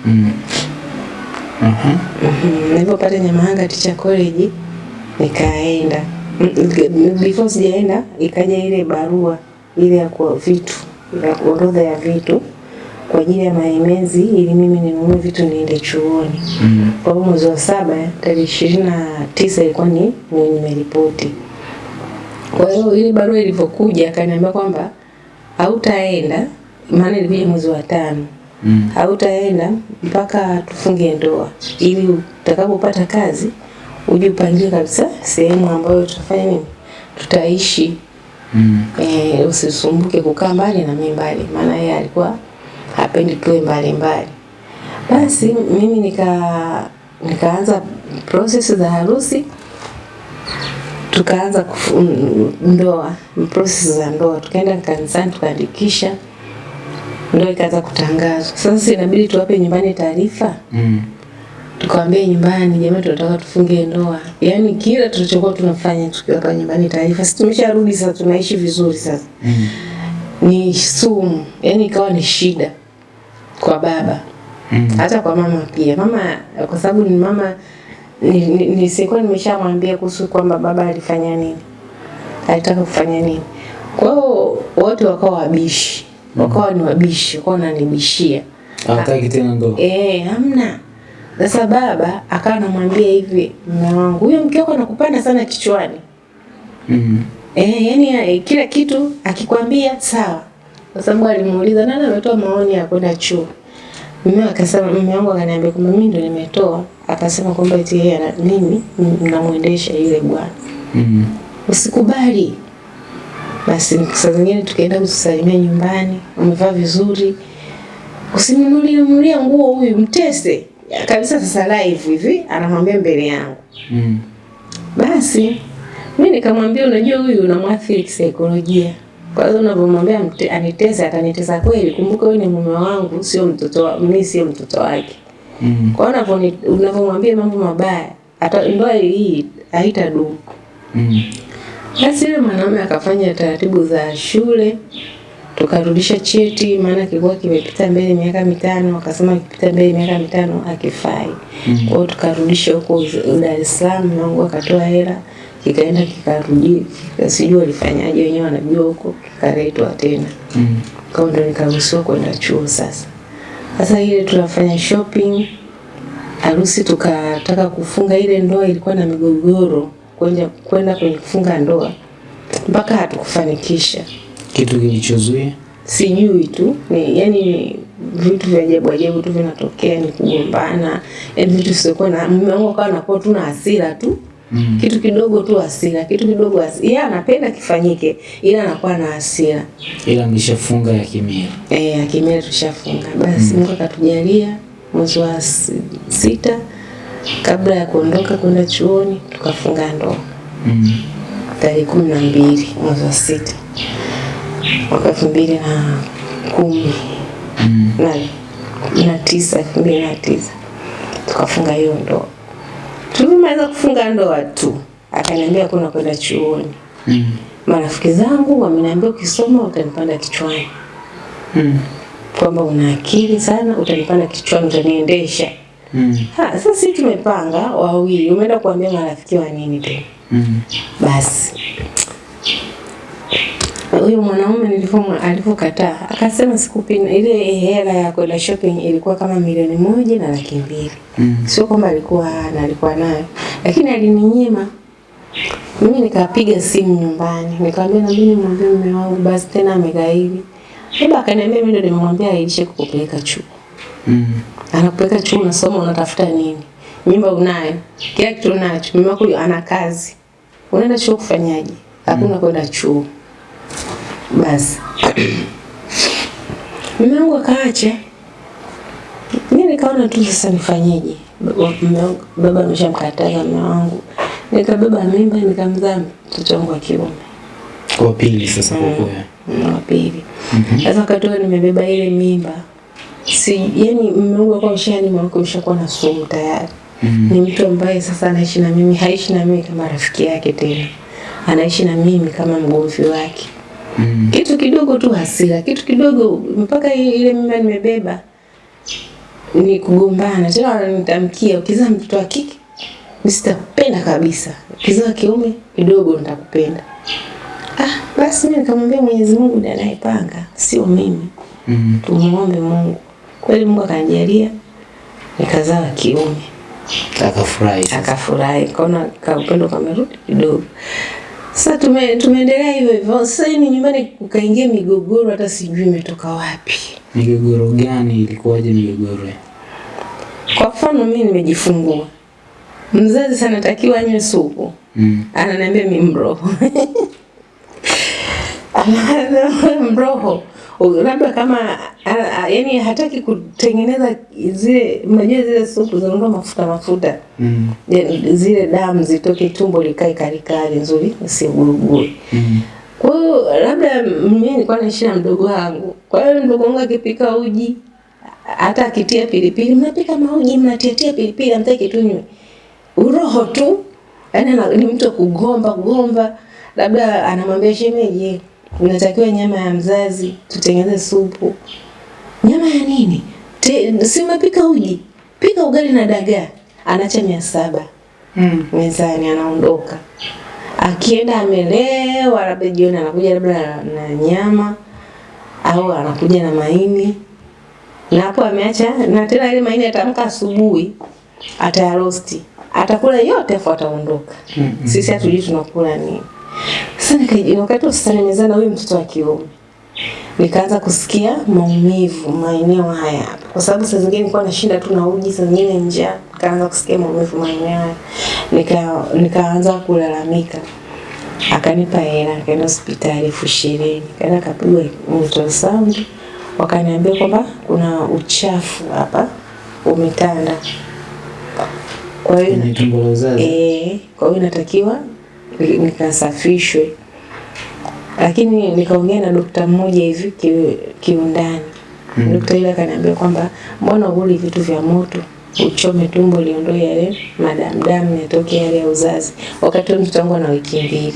Nilipopata Nyamahanga Teacher College nikaenda. Mm, Before sijaenda ikaja ile barua ile ya kwa vitu ya orodha ya vitu kwa ajili ya maemezi ili mimi ninunue vitu niende chuoni. Mm. Kwa hiyo mwezi wa saba tarehe ishirini na tisa ilikuwa ni ni nimeripoti. Kwa hiyo ile barua ilivyokuja akaniambia kwamba hautaenda maana ilikuja mwezi wa tano Mm. hautaenda mpaka tufunge ndoa, ili utakapopata kazi uje upangie kabisa sehemu ambayo tutafanya nini, tutaishi. Mm. E, usisumbuke kukaa mbali na mimi mbali, maana yeye alikuwa hapendi tuwe mbali mbali. Basi mimi nika nikaanza process za harusi, tukaanza ndoa, process za ndoa, tukaenda kanisani tukaandikisha, ndoa ikaanza kutangazwa. Sasa inabidi tuwape nyumbani taarifa Mm. tukawaambia nyumbani, jamani, tunataka tufunge ndoa. Yaani kila tulichokuwa tunafanya tukiwapa nyumbani taarifa, sisi tumesharudi sasa, tunaishi vizuri sasa, Mm. ni sumu, yaani ikawa ni shida kwa baba Mm. hata kwa mama pia. Mama kwa sababu ni mama ni- ni- nisikuwa nimeshamwambia kuhusu kwamba baba alifanya nini, alitaka kufanya nini. Kwa hiyo wote wakawa wabishi, wakawa ni wabishi, wakawa wananibishia Hataki tena ndoa. Eh, hamna. Sasa baba akawa anamwambia hivi, mume wangu, huyo mke wako anakupanda sana kichwani. Mm. Eh, yani eh, kila kitu akikwambia sawa. Kwa sababu alimuuliza nani ametoa maoni ya kwenda chuo. Mume akasema mume wangu akaniambia kwamba mimi ndo nimetoa. Akasema kwamba eti yeye ana- mimi namuendesha yule bwana. Mm. Usikubali. Basi saa zingine tukaenda kusalimia nyumbani, umevaa vizuri, usimnunulie nunulia nguo huyu, mtese kabisa. Sasa live hivi anamwambia mbele yangu. Mm. Basi mi nikamwambia, unajua huyu unamwathiri kisaikolojia. Kwa hiyo unavyomwambia anitese, atanitesa kweli. Kumbuka huyu ni mume wangu, sio mtoto wa, mimi sio mtoto wake. Mm. Kwa hiyo unavyomwambia mambo mabaya, hata ndoa hii haitadumu. Mm. Basi yule mwanaume akafanya taratibu za shule, tukarudisha cheti, maana kilikuwa kimepita mbele miaka mitano. Akasema kipita mbele miaka mitano akifai. mm Kwa hiyo tukarudisha huko Dar es Salaam, mwanangu akatoa hela, kikaenda kikarudi, kika- sijui walifanyaje wenyewe wanajua huko, kikaletwa tena. Mm. Kwa hiyo ndo nikaruhusiwa kwenda chuo sasa. Sasa ile tunafanya shopping, harusi tukataka kufunga ile ndoa ilikuwa na migogoro kwenda kwenda kwenye kufunga ndoa mpaka hatukufanikisha. Kitu kilichozuia Sijui tu ni yani vitu vya ajabu ajabu tu vinatokea, ni kugombana, yani vitu sikuwa na mume wangu akawa anakuwa tu na hasira tu Mm. kitu kidogo tu hasira, kitu kidogo hasira. Yeye anapenda kifanyike, ila anakuwa na hasira. ila mlishafunga ya kimila. Eh, ya kimia tushafunga. Basi mm. Mungu akatujalia mwezi wa sita kabla ya kuondoka kwenda chuoni tukafunga ndoa Mm. tarehe kumi na mbili mwezi wa sita mwaka elfu mbili na kumi Mm. na, na tisa elfu mbili na tisa tukafunga hiyo ndoa. Tulimaliza kufunga ndoa tu akaniambia kuna kwenda chuoni. Mm. Marafiki zangu wameniambia ukisoma utanipanda kichwani Mm. kwamba una akili sana, utanipanda kichwani, utaniendesha. Mm. Ha, sasa sisi tumepanga wawili, umeenda kuambia marafiki wa nini tena? Mm. Basi huyo mwanaume nilivyo alivyokataa, akasema sikupi ile hela ya kwenda shopping ilikuwa kama milioni moja na laki mbili. Mm. Sio kwamba alikuwa na alikuwa nayo, lakini alininyima. Mimi nikapiga simu nyumbani, nikamwambia na mimi nimwambie mume wangu, basi tena amegaili. Baba akaniambia mimi ndio nimemwambia aishe kukupeleka chuo. Mm. Anakupeleka chuo unasoma unatafuta nini? Mimba unayo, kila kitu unacho. Mimba wako ana kazi. Unaenda chuo kufanyaje? Hakuna mm. kwenda chuo. Basi. Mume wangu akaache. Mimi nikaona tu sasa nifanyeje? Baba ameshamkataza mume wangu. Nikabeba mimba nikamzaa mtoto wangu wa kiume. Kwa pili sasa kwa mm. wa pili. Sasa wakati huo nimebeba ile mimba, si yani mume wangu alikuwa ameshani mwako ushakuwa na sumu tayari. Mm. Ni mtu ambaye sasa anaishi na mimi, haishi na mimi kama rafiki yake tena, anaishi na mimi kama mgomvi wake. Mm. Kitu kidogo tu hasira, kitu kidogo mpaka ile mimba nimebeba ni kugombana tena, wananitamkia ukizaa mtoto wa kike sitapenda kabisa, ukizaa kiume kidogo nitakupenda. Ah, basi mimi nikamwambia Mwenyezi Mungu ndiye anayepanga, sio mimi. Mm. Tumuombe Mungu. Kweli Mungu akanijalia nikazaa wa kiume. Akafurahi. Akafurahi, kaona ka upendo kamerudi kidogo. Sasa tume, tumeendelea hivyo hivyo. Sasa nyumbani kukaingia migogoro, hata sijui imetoka wapi. Migogoro gani? Ilikuwaje migogoro? Kwa mfano mimi nimejifungua, mzazi sana takiwa anywe supu, Mm. ananiambia mi mroho mroho labda kama yani hataki kutengeneza zile, mnajua zile supu zinaondoa mafuta mafuta Mm. -hmm. zile damu zitoke tumbo likae karikari nzuri isiguruguru. Mm. Kwa hiyo labda mimi nilikuwa naishi na mdogo wangu. Kwa hiyo mdogo wangu akipika uji hata akitia pilipili, mnapika mauji mnatiatia pilipili, amtaki tunywe. Uroho tu. Yaani ni mtu kugomba gomba, labda anamwambia shemeji, unatakiwa nyama ya mzazi, tutengeneze supu. Nyama ya nini? Si umepika uji, pika ugali na dagaa. anaacha mia saba Mm. mezani anaondoka. Akienda amelewa, labda jioni anakuja labda na, na nyama au anakuja na maini, na hapo ameacha, na tena ile maini atamka asubuhi, atayarosti, atakula yote afu ataondoka. Mm. -hmm. Sisi hatujui tunakula nini. Sasa wakati wa sasa nimezana huyu mtoto wa kiume nikaanza kusikia maumivu maeneo haya hapa, kwa sababu saa zingine nilikuwa nashinda tu na uji, saa zingine njaa, nikaanza kusikia maumivu maeneo haya, nika nikaanza kulalamika. Akanipa hela, nikaenda hospitali elfu ishirini, kaenda kapigwa ultrasound, wakaniambia kwamba kuna uchafu hapa umetanda, kwa hiyo. Eh, kwa hiyo inatakiwa nikasafishwe, lakini nikaongea na dokta mmoja hivi ki- kiundani. Mm. Dokta yule akaniambia kwamba mbona uli vitu vya moto uchome tumbo liondoe yale madamdamu yatoke yale ya uzazi, wakati huo mtoto wangu ana wiki mbili.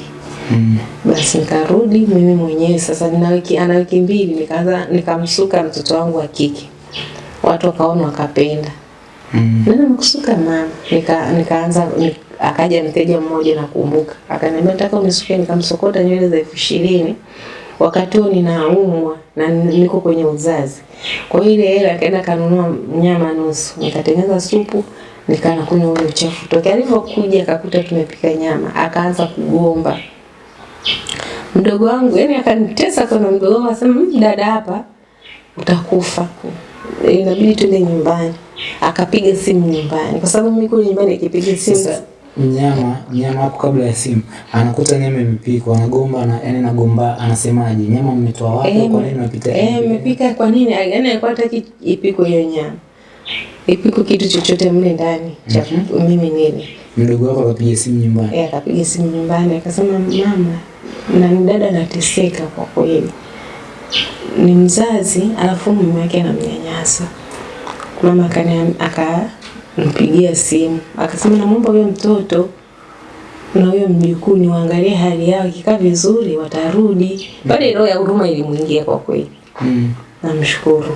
Mm. Basi nikarudi mimi mwenyewe sasa, nina wiki ana wiki mbili, nikaanza nikamsuka mtoto wangu wa kike, watu wakaona wakapenda Mm. nani mkusuka mama? Nika nikaanza ni, akaja mteja mmoja nakumbuka, akaniambia nataka unisuke, nikamsokota nywele za elfu ishirini. Wakati huo ninaumwa na niko kwenye uzazi. Kwa hiyo ile hela akaenda kanunua nyama nusu, nikatengeneza supu nikana kunywa ule uchafu. Toke. Alivyokuja akakuta tumepika nyama, akaanza kugomba. Mdogo wangu, yani akanitesa kwa mdogo wangu, akasema "Mm, dada, hapa utakufa, inabidi tuende nyumbani. Akapiga simu nyumbani, kwa sababu mimi kule nyumbani akipiga simu Sasa nyama nyama hapo kabla ya simu anakuta nyama imepikwa, anagomba na yani anagomba, anasemaje? Nyama mmetoa wapi? Eh, Kwa nini mmepita eh, mmepika kwa nini? Yani alikuwa hataki ipikwe hiyo nyama, ipikwe kitu chochote mle ndani cha mimi nini. Mdogo wako akapiga simu nyumbani. Eh, akapiga simu nyumbani akasema, mama, na dada anateseka kwa kweli, ni mzazi alafu mume wake anamnyanyasa. Mama akani akampigia simu akasema, namwomba huyo mtoto na huyo mjukuu niwaangalie hali yao, ikikaa vizuri watarudi. Pale roho ya huruma ilimwingia kwa kweli. Mm. Namshukuru.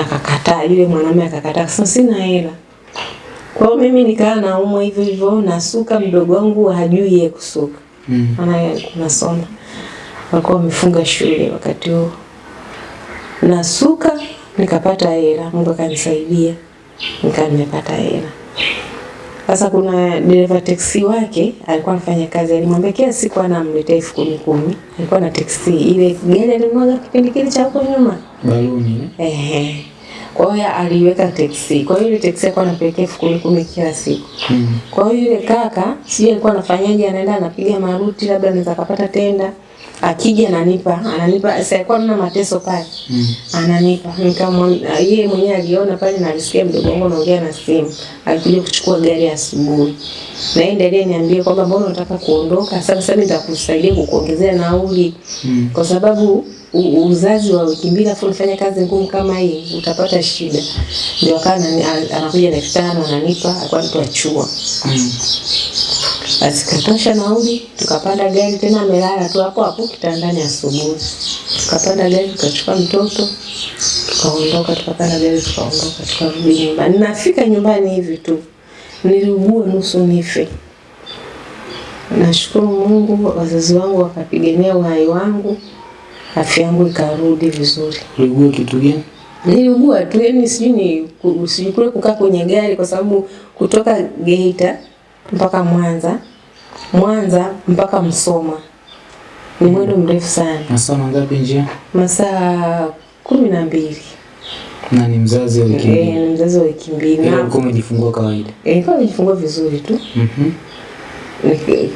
Akakataa, yule mwanamume akakataa, akasema sina hela. Kwa hiyo mimi nikaa naumwa hivyo hivyo, nasuka. Mdogo wangu hajui yeye kusuka, Mm. maana alikuwa anasoma, walikuwa wamefunga shule wakati huo. Nasuka nikapata hela, Mungu akanisaidia, nikaa nimepata hela. Sasa kuna dereva teksi wake alikuwa anafanya kazi, alimwambia kila siku anamletea elfu kumi kumi. Alikuwa na teksi ile gari alimwaga kipindi kile cha huko nyuma Baluni. eh? Ehe. Kwa hiyo aliweka teksi. Kwa hiyo ile teksi alikuwa anapelekea elfu kumi kumi kila siku. Mm. Kwa hiyo yule kaka sijui alikuwa anafanyaje, anaenda anapiga maruti, labda anaweza kapata tenda, akija ananipa, ananipa. Sasa na anaona mateso pale, Mm. ananipa. Nikamwambia yeye mwenyewe aliona pale na alisikia mdogo wangu anaongea na simu, alikuja kuchukua gari asubuhi. Na yeye ndiye aliyeniambia kwamba mbona unataka kuondoka? Sasa sasa nitakusaidia kukuongezea nauli Mm. kwa sababu u- uzazi wa wiki mbili afu unafanya kazi ngumu kama hii utapata shida. Ndio akawa anakuja na elfu tano ananipa, alikuwa mtu achua Mm. Basi katosha nauli, tukapanda gari tena, amelala tu hapo hapo kitandani asubuhi. Tukapanda gari tukachukua mtoto tukaondoka, tukapanda gari tukaondoka, tukarudi nyumbani. Nafika nyumbani hivi tu niliugua nusu nife. Nashukuru Mungu, wazazi wangu wakapigania uhai wangu, afya yangu ikarudi vizuri. Uliugua kitu gani? Niliugua tu yani, sijui ni sijui kule kukaa kwenye gari, kwa sababu kutoka Geita mpaka Mwanza Mwanza mpaka Msoma ni mwendo mrefu sana, Masaa mangapi njia? masaa kumi na mbili. Na ni mzazi wa wiki Eh, E, ni mzazi wa wiki mbili Ila na ulikuwa umejifungua kawaida. eh, nilikuwa nimejifungua vizuri tu. Mhm. Mm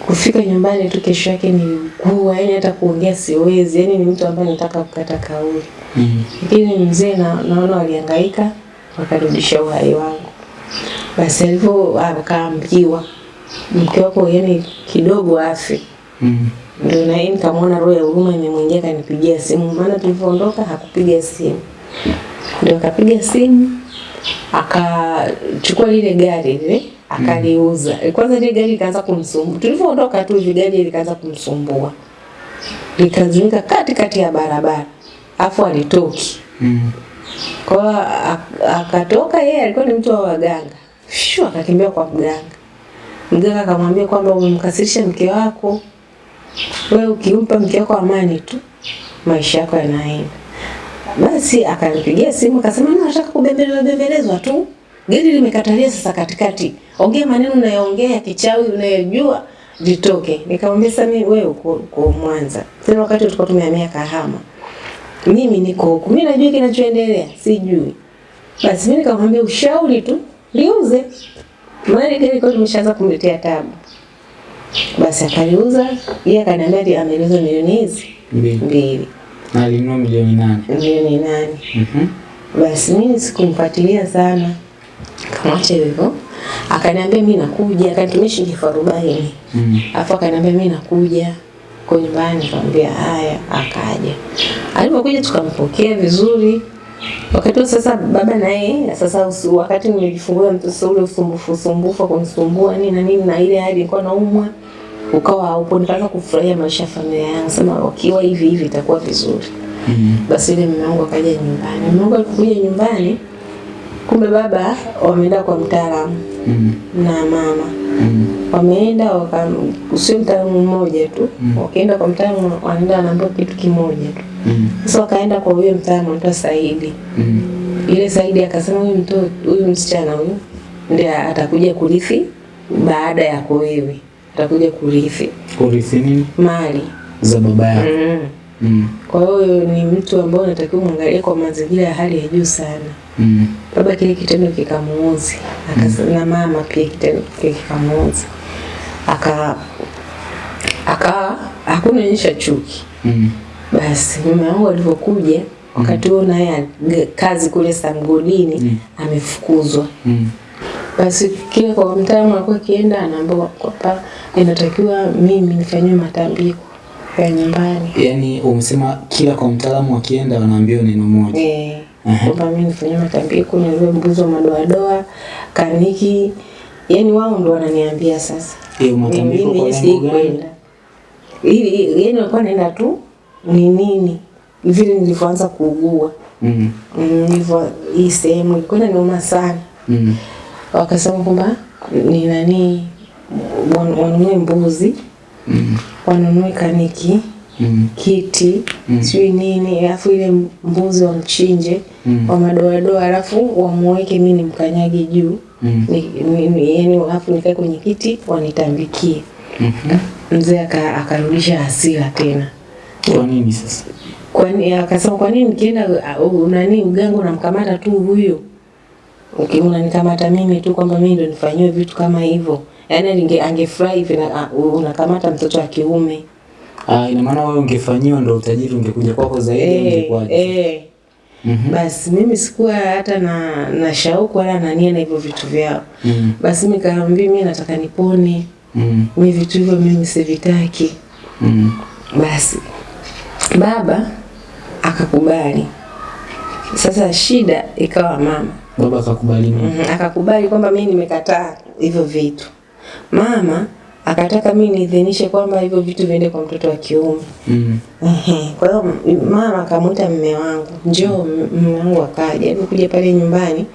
Kufika nyumbani tu kesho yake ni nilikuwa yani hata kuongea siwezi, yani ni mtu ambaye nataka kukata kauli. Mhm. Lakini mzee na, naona walihangaika wakarudisha uhai wangu. Basi alivyo akaambiwa mke wako yani kidogo afi mm. ndio na yeye nikamwona roho ya huruma imemwingia, akanipigia simu, maana tulivyoondoka hakupiga simu, ndio akapiga simu akachukua lile gari lile akaliuza. Mm. Kwanza lile gari likaanza kumsumbua, tulivyoondoka tu hivi gari likaanza kumsumbua, likazimika katikati ya barabara, afu alitoki mm. kwa ak- akatoka yeye, alikuwa ni mtu wa waganga, shu akakimbia kwa mganga. Mganga akamwambia kwamba umemkasirisha mke wako, wewe ukimpa mke wako amani tu maisha yako yanaenda. Basi akanipigia simu akasema, mimi nataka kubembelezwa bembelezwa tu, gari limekatalia sasa katikati, ongea maneno unayoongea ya kichawi unayojua vitoke." Nikamwambia, "Sasa mimi wewe uko, uko Mwanza, tena wakati tulikuwa tumehamia Kahama mimi niko huku, mimi najua kinachoendelea, sijui. Basi mimi nikamwambia ushauri tu liuze, maana gari kwa tumeshaanza kumletea tabu. Basi akaliuza, yeye akaniambia ati ameliuza milioni hizi Mbili. Na alinunua milioni nane. milioni nane. Mhm. Basi mimi sikumfuatilia sana, kamwacha hivyo. Akaniambia mimi nakuja, akanitumia shilingi elfu arobaini Mm. Alafu akaniambia mimi nakuja kwa nyumbani, nikamwambia haya, akaja. Alipokuja tukampokea vizuri. Wakati sasa baba naye sasa usu, wakati nilijifungua mtoto ule usumbufu usumbufu kunisumbua nini na nini na ile hali ilikuwa naumwa ukawa haupo, nikaanza kufurahia maisha ya familia yangu, sema wakiwa hivi hivi itakuwa vizuri. Mm -hmm. Basi ile mume wangu akaja nyumbani. Mume wangu alipokuja nyumbani, kumbe baba wameenda kwa mtaalamu mm -hmm. na mama Mhm. wameenda waka sio mtaalamu mmoja tu wakienda kwa mtaalamu wanaenda wanaambia kitu kimoja tu mm. sasa wakaenda kwa huyo mtaalamu anaitwa Saidi mm. ile Saidi akasema huyu mtoto huyu msichana huyu ndiye atakuja kurithi baada yako wewe atakuja kurithi Kurithi nini? mali Za baba yako. mm. Mhm. kwa hiyo ni mtu ambaye unatakiwa muangalie kwa mazingira ya hali ya juu sana Mm. baba kile kitendo kikamuuzi mm. na mama pia kitendo kile kikamuuzi aka aka hakunionyesha chuki Mm. basi mume wangu alipokuja wakati huo naye kazi kule Samgodini Mm. amefukuzwa Mm. basi kile kwa mtaalamu alikuwa akienda anaambiwa kwamba inatakiwa mimi nifanyiwe matambiko ya nyumbani. Yaani umesema kila kwa mtaalamu akienda wanaambiwa neno moja. eh. Kwamba mimi nifanye matambiko niliwe mbuzi wa madoadoa kaniki. Yaani wao ndio wananiambia sasa. Eh, matambiko kwa lengo gani? ili yani walikuwa naenda tu ni nini? Vile nilivyoanza kuugua. Mhm. Mm, nilivyo hii sehemu ilikuwa inaniuma sana. Mhm. wakasema kwamba ni nani wan- wanunue mbuzi Mhm. wanunue kaniki mm. kiti Mm. sijui nini alafu ile mbuzi wamchinje Mm. wa madoadoa alafu wamuweke mi nimkanyage juu mm. ni, ni, ni, yani alafu nikae kwenye kiti wanitambikie mm -hmm. mzee aka- akarudisha hasira tena Kwa nini sasa? kwani akasema kwa nini nikienda uh, nani uganga unamkamata tu huyo okay, unanikamata mimi tu kwamba mimi ndo nifanyiwe vitu kama hivyo yaani ninge angefurahi hivi na- uh, unakamata mtoto wa kiume Ah, ina maana wewe ungefanyiwa ndo utajiri ungekuja kwako zaidi hey, ungekwaje? Hey. eh. -hmm. basi mimi sikuwa hata na na shauku wala na nia na hivyo vitu vyao Mm -hmm. basi mimi kaambia mimi nataka nipone Mm -hmm. mimi vitu hivyo mimi sivitaki Mm -hmm. Basi baba akakubali. Sasa shida ikawa mama Baba akakubali nini? mm akakubali kwamba mimi nimekataa hivyo vitu. Mama akataka mimi niidhinishe kwamba hivyo vitu viende kwa mtoto wa kiume. Mhm. Ehe, Kwa hiyo mama akamwita mme wangu, njoo. mume wangu akaja, kuja pale nyumbani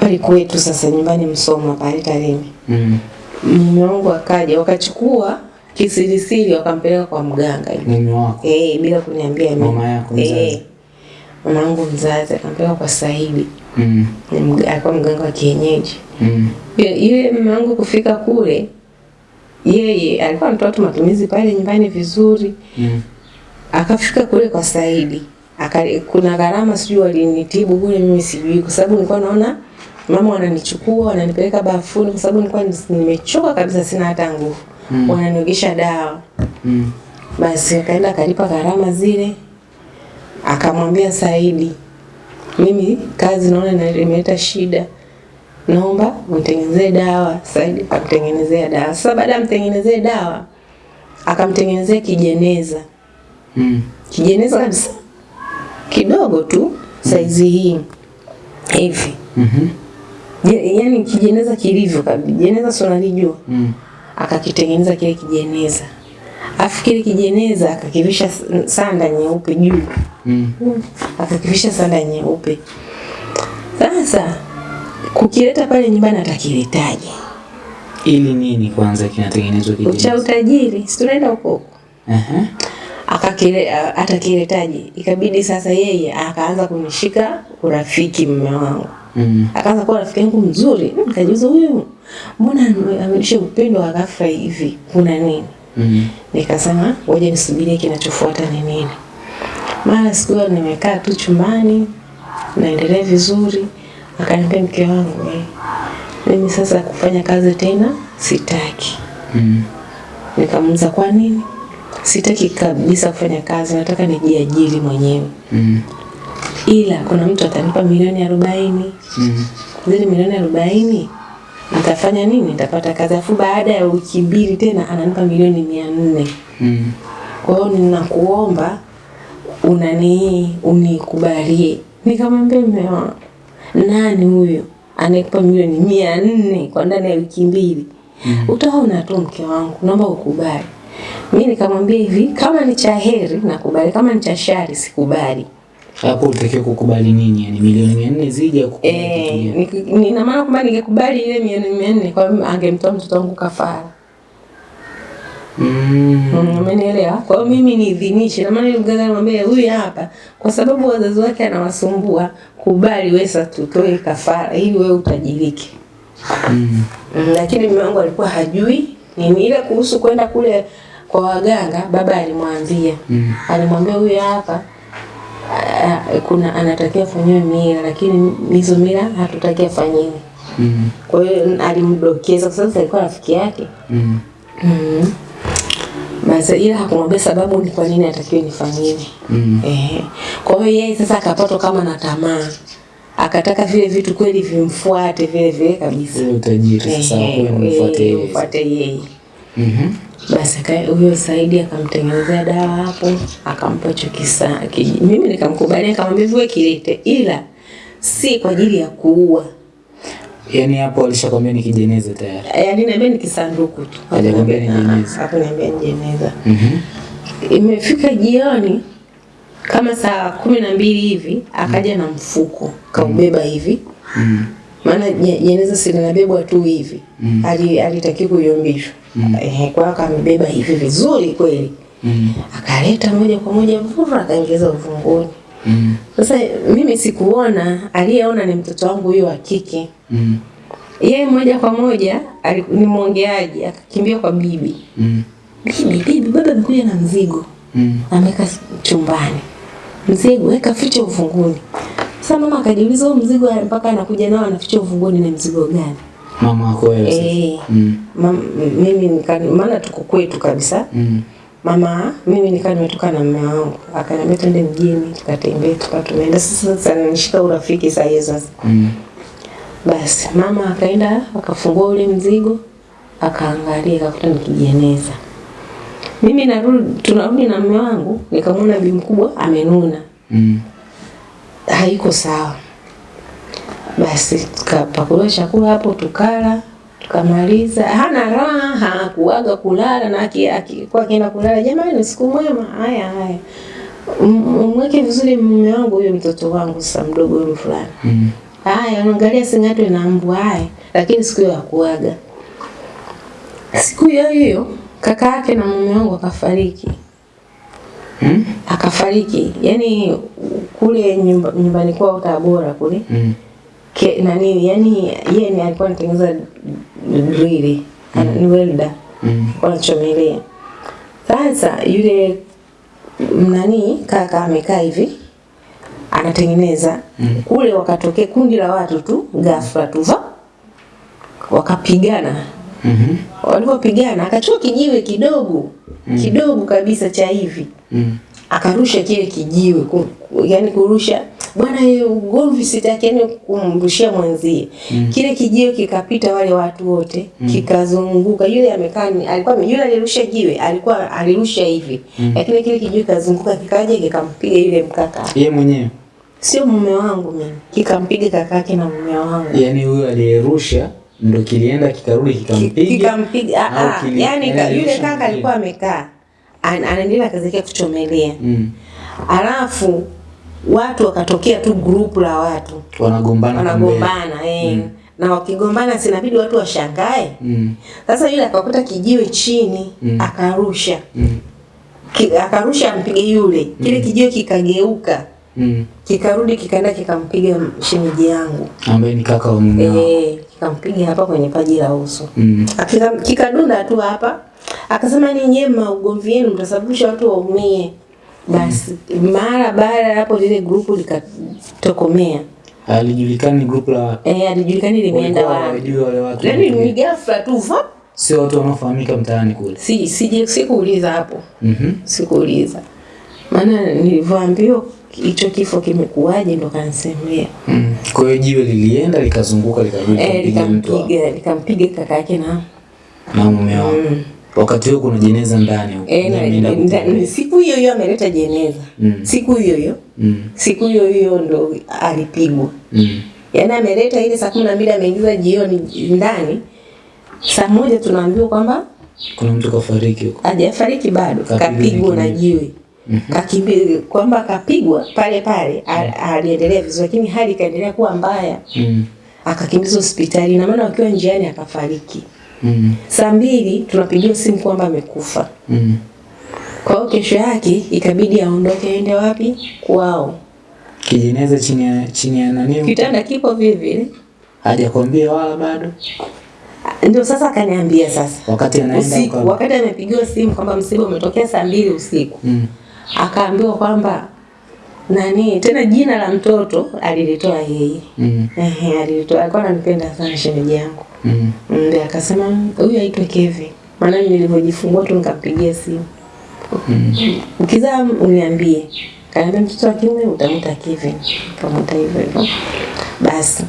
pale kwetu, sasa nyumbani Msoma pale Tarime. Mhm. Mume wangu akaja, wakachukua kisirisiri wakampeleka kwa mganga Mume wako. Eh, bila kuniambia mimi. Mama yako mzazi. Eh. Mama yangu mzazi akampeleka kwa Saidi. Mhm. Ni alikuwa mganga wa kienyeji. Mhm. Yule- mama yangu kufika kule yeye alikuwa anatoa tu matumizi pale nyumbani vizuri. Mm. Akafika kule kwa Saidi. Aka, kuna gharama sijui walinitibu kule mimi sijui kwa sababu nilikuwa naona mama wananichukua wananipeleka bafuni kwa sababu nilikuwa nimechoka kabisa sina hata nguvu. Mm. Wananiogesha dawa. Mm. Basi akaenda akalipa gharama zile, akamwambia Saidi, mimi kazi naona imeleta shida, naomba mtengenezee dawa. Said akamtengenezea dawa. Sasa baada ya mtengenezee dawa, akamtengenezea kijeneza, Mm. kijeneza kabisa kidogo tu saizi hii hivi, Mhm. Je- yaani kijeneza kilivyo kabisa. Jeneza si unalijua? Mm. akakitengeneza kile kijeneza, afu kile kijeneza akakivisha sanda nyeupe juu, Mm. akakivisha sanda nyeupe. Sasa kukileta pale nyumbani atakiletaje? Ili nini kwanza kinatengenezwa Cha utajiri, si tunaenda huko huko. Aha. Akakile a- atakiletaje? Ikabidi sasa yeye akaanza kunishika urafiki mume wangu. Mm. Akaanza kuwa rafiki yangu mzuri. Nikajiuliza huyu mbona amenisha upendo wa ghafla hivi? Kuna nini? Mm. Nikasema ngoja nisubirie kinachofuata ni nini. Mara siku nimekaa tu chumbani naendelea vizuri, akaniambia mke wangu mimi sasa kufanya kazi tena sitaki. Mm. Nikamuuliza kwa nini? Sitaki kabisa kufanya kazi, nataka nijiajiri mwenyewe, Mm. ila kuna mtu atanipa milioni arobaini. Mm. Zile milioni arobaini nitafanya nini? Nitapata kazi, afu baada ya wiki mbili tena ananipa milioni mia nne. Mm. Kwa hiyo ninakuomba unani unikubalie. Nikamwambia mume wangu, nani huyo anayekupa milioni mia nne kwa ndani ya wiki mbili? Mm. Utaona tu mke wangu, naomba ukubali. Mimi nikamwambia hivi, kama ni cha heri nakubali, kama ni cha shari sikubali. Hapo utakiwa kukubali nini? Yani milioni mia nne zija kukubali Eh, nina ni- ni- ina maana kwamba ningekubali ile milioni mia nne kwa angemtoa mtoto wangu kafara. Mm. Umenielewa? Kwa hiyo mimi niidhinishe, na maana mganga anamwambia huyu hapa, kwa sababu wazazi wake anawasumbua, kubali wewe sasa tutoe kafara ili wewe utajirike. Mm. Mm, lakini mume wangu alikuwa hajui nini ile kuhusu kwenda kule kwa waganga. Baba alimwambia Mm. alimwambia huyu hapa kuna anatakiwa afanyiwe mila, lakini hizo mila hatutaki afanyiwe. Mm. Kwa hiyo alimdokeza, kwa sababu alikuwa rafiki yake. Mm. Mm. Basi ila hakumwambia sababu ni kwa nini atakiwe nifanyiwe. Mm. Eh. Kwa hiyo yeye sasa akapatwa kama na tamaa. Akataka vile vitu kweli vimfuate vile vile kabisa. Yeye utajiri sasa kwa mfuate eh, yeye. mfuate yeye. Mhm. Basi kae huyo Saidi akamtengenezea dawa hapo, akampa hicho kisa. Mimi nikamkubalia nikamwambia wewe kilete ila si kwa ajili ya kuua. Yaani hapo alishakwambia ni kijeneza tayari. Yaani niambia ni kisanduku tu. Hajakwambia ni jeneza. Hapo niambia ni jeneza. Mhm. Imefika jioni kama saa kumi na mbili hivi akaja na mfuko kaubeba hivi, Mm. maana jeneza si linabebwa tu hivi Mm. ali alitaki kuyombishwa ehe, kwa hiyo akamebeba hivi vizuri kweli, Mm. akaleta moja kwa moja vura, akaingiza uvunguni. Mm. Sasa mimi sikuona, aliyeona ni mtoto wangu huyo wa kike. Mm. Yeye moja kwa moja ni mwongeaji, akakimbia kwa bibi. Mm. Bibi, bibi, baba amekuja na mzigo. Mm. ameweka chumbani, mzigo weka ficha ufunguni. Sasa mama akajiuliza huo mzigo mpaka anakuja nao anaficha ufunguni ni mzigo gani? Mama wako wewe sasa. Eh, Mm. mimi maana tuko kwetu kabisa. Mm. Mama mimi nikaa nimetoka na mme wangu akaniambia twende mjini tukatembee tukawa tumeenda sasa nishika urafiki sahiyo sasa. Mm. Basi mama akaenda akafungua ule mzigo akaangalia akakuta ni kijeneza. Mimi narudi tunarudi na mme wangu nikamwona bi mkubwa amenuna. Mm. haiko sawa. Basi tukapakuliwa chakula hapo, tukala tukamaliza. Hana raha kuaga kulala, na aki- akikuwa akienda kulala, jamani, siku mwema. Haya haya, mweke vizuri mume wangu huyo, mtoto wangu sasa mdogo huyo fulani. Mm. Haya, unaangalia sing'atwe na mbu. Haya, lakini siku hiyo hakuaga. Siku hiyo hiyo kaka yake na mume wangu akafariki Mm. akafariki yani kule nyumba, nyumbani kwao Tabora kule Mm. Ke, na nini yani yeye ni alikuwa anatengeneza drili mm. ni welder Mm. wanachomelea. Sasa yule nani kaka amekaa hivi anatengeneza Mm. kule, wakatokea kundi la watu tu ghafla tu wakapigana. Mhm. Walipopigana akachukua kijiwe kidogo kidogo kabisa cha hivi Mm. akarusha kile kijiwe yani kurusha. Bwana yeye ugomvi sitaki yani kumrushia mwanzie mm. kile kijio kikapita wale watu wote mm. kikazunguka. Yule amekaa alikuwa yule alirusha jiwe alikuwa alirusha hivi. Mm. lakini kile kijiwe kikazunguka kikaja kikampiga yule mkaka. Yeye mwenyewe? Sio mume wangu mimi. Kikampiga kakake na mume wangu. Yani huyo aliyerusha ndo kilienda kikarudi kikampiga? Kikampiga ah, ah, kili- yani ka, yule kaka alikuwa amekaa an- anaendelea kazi yake kuchomelea. Mm. alafu watu wakatokea tu grupu la watu wanagombana wanagombana eh. mm. na wakigombana sinabidi watu washangae mm. sasa yule akakuta kijiwe chini Mm. akarusha Mm. Ki, akarusha mpige yule kile kijiwe kikageuka Mm. kikarudi kikaenda kikampiga shemeji yangu ambaye ni kaka wa mume eh, kikampiga hapa kwenye paji la uso mm. Akika- kikadunda tu hapa akasema ni nyema ugomvi wenu mtasababisha watu waumie basi mara baada ya hapo lile grupu likatokomea alijulikani grupu la watu eh alijulikani limeenda wapi hawajui wale watu yaani ni ghafla tu sio watu wanaofahamika mtaani kule si sije sikuuliza hapo Mhm. sikuuliza maana nilivyoambiwa hicho kifo kimekuwaje ndo kanisemea. mm. kwa hiyo jiwe lilienda likazunguka likarudi e, likampiga likampiga kaka yake na na mume wake. Mm. Wakati huo kuna jeneza ndani huko. Eh, siku hiyo hiyo ameleta jeneza. Mm. siku hiyo hiyo. Mm. siku hiyo hiyo ndo alipigwa. Mm. yaani ameleta ile saa kumi na mbili ameingiza jioni ndani. Saa moja tunaambiwa kwamba kuna mtu kafariki huko. hajafariki bado. Kapigwa na jiwe. Mm kakimbia kwamba kapigwa pale pale aliendelea aliendelea vizuri lakini hali ikaendelea kuwa mbaya. Mm. akakimbizwa hospitali na maana wakiwa njiani akafariki mm. saa mbili tunapigiwa simu kwamba amekufa. Mm. kwa hiyo kesho yake ikabidi aondoke aende wapi? Kwao. Kijeneza chini ya chini ya nani? Kitanda kipo vile vile hajakwambia wala bado. Ndio sasa akaniambia sasa. Wakati anaenda usiku wakati amepigiwa simu kwamba msiba umetokea saa mbili usiku. Mm. akaambiwa kwamba nani tena jina la mtoto alilitoa yeye. Mm. Ehe, alilitoa alikuwa ananipenda sana shemeji yangu mm. Ndiye akasema huyu aitwe Kevin. Maana nilivyojifungua tu nikampigia simu. Mm. ukizaa uniambie. Kaniambia mtoto wa kiume utamwita Kevin. Kamuta hivyo hivyo. Basi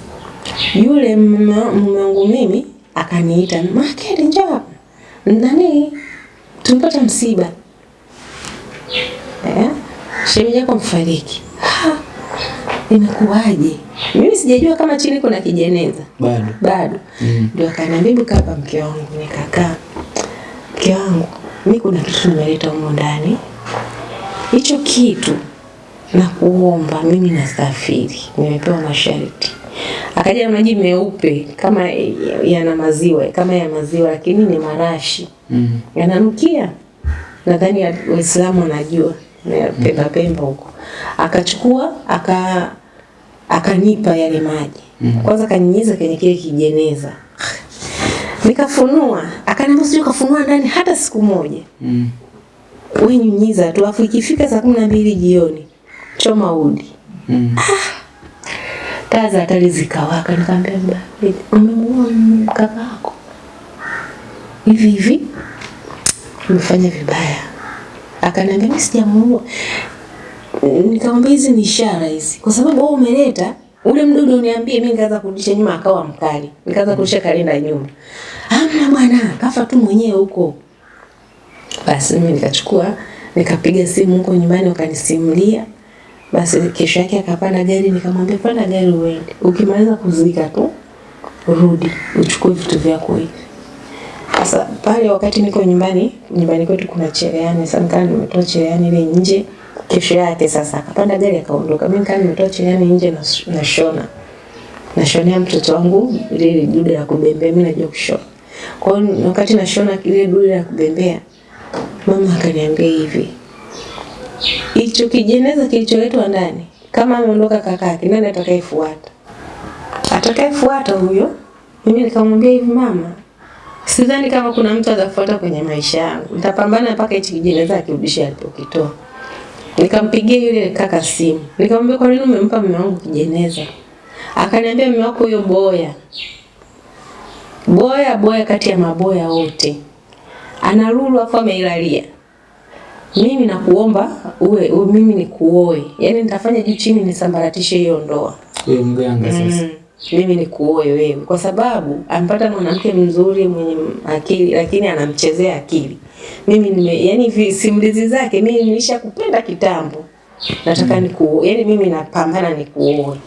yule mume wangu mimi akaniita makeli njoo. Ndani, nani? Tumepata msiba. Eh? Shemeji yako mfariki Ha, imekuwaje mimi sijajua kama chini kuna kijeneza. Bado. Bado. Mm. ndio akaniambia hebu kaa hapa mke wangu. Nikakaa. Mke wangu mi kuna kitu nimeleta humo ndani. Hicho kitu na kuomba mimi nasafiri. Nimepewa masharti. Akaja maji meupe kama yana maziwa kama ya maziwa lakini ni marashi. Mm. yananukia nadhani waislamu wanajua. Na pemba pemba huko. Akachukua aka akanipa yale maji. Kwanza akanyinyiza kwenye kile kijeneza. Nikafunua akaniambia sio kafunua ndani hata siku moja. Mm. wewe nyunyiza tu afu ikifika saa kumi na mbili jioni choma udi. Mm. taa za hatari zikawaka. Nikamwambia baba umemuua kaka yako hivi hivi? Umefanya vibaya. Akaniambia mimi sijamuua nikamwambia hizi ni ishara hizi. Kwa sababu wewe umeleta ule mdudu uniambie mimi nikaanza kurudisha nyuma akawa mkali. Nikaanza kurudisha kalenda nyuma. Hamna bwana kafa tu mwenyewe huko. Basi mimi nikachukua nikapiga simu huko nyumbani wakanisimulia. Basi kesho yake akapanda gari nikamwambia panda gari uende. Ukimaliza kuzika tu rudi uchukue vitu vyako hivi. Sasa pale wakati niko nyumbani nyumbani kwetu kuna cherehani. Sasa nikaa nimetoa cherehani ile nje kesho yake sasa. Akapanda gari akaondoka. Mimi kama nimetoa cherehani nje na nashona nashonea mtoto wangu ile dude la kubembea. Mimi najua kushona. Kwa hiyo wakati nashona ile dude la kubembea mama akaniambia hivi. Hicho kijeneza kilicholetwa ndani kama ameondoka kakake nani atakayefuata? Atakayefuata huyo. Mimi nikamwambia hivi mama sidhani kama kuna mtu atafuata kwenye maisha yangu. Nitapambana mpaka hichi kijeneza akirudisha alipokitoa. Nikampigia yule kaka simu, nikamwambia kwa nini umempa mume wangu kijeneza? Akaniambia mume wako huyo boya boya boya, kati ya maboya wote ana lulu afu ameilalia. Mimi nakuomba uwe, uwe mimi nikuoe, yaani nitafanya juu chini nisambaratishe hiyo ndoa Wewe mganga sasa. mm. mimi nikuoe wewe, kwa sababu ampata mwanamke mzuri mwenye akili, lakini anamchezea akili. Mimi nime, yani simulizi zake mimi nilishakupenda kitambo, nataka mm. nikuoe, yani mimi napambana nikuoe.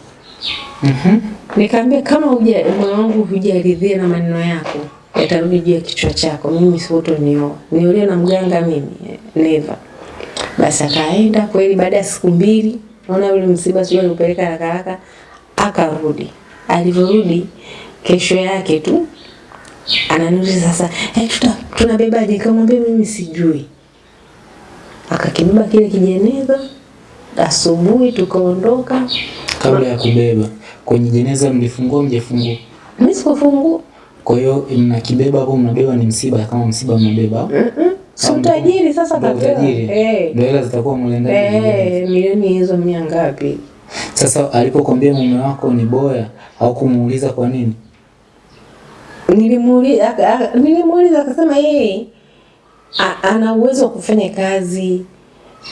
Mhm. Nikamwambia kama huja moyo wangu hujaridhia na maneno yako yatarudi juu ya kichwa chako, mimi siutonioa. Niolewe na mganga mimi? Never. Basi akaenda kweli, baada ya siku mbili, naona yule msiba sio alipeleka haraka haraka, akarudi. Alivyorudi kesho yake tu ananiuliza sasa, eh, tuta tunabebaje? Nikamwambia mimi sijui. Akakibeba kile kijeneza, asubuhi tukaondoka. Kabla ya kubeba kwenye jeneza mlifungua mjefungua? Mimi sikufungua Kwa hiyo mnakibeba hapo mnabeba ni msiba kama msiba mnabeba. au? Mm-mm. Si utajiri sasa kapewa. Eh. Ndio hela zitakuwa mle ndani. Eh, milioni hizo mia ngapi? Sasa alipokuambia mume wako ni boya au kumuuliza kwa nini? Nilimuuliza aka- aka- nilimuuliza akasema yeye ana uwezo wa kufanya kazi.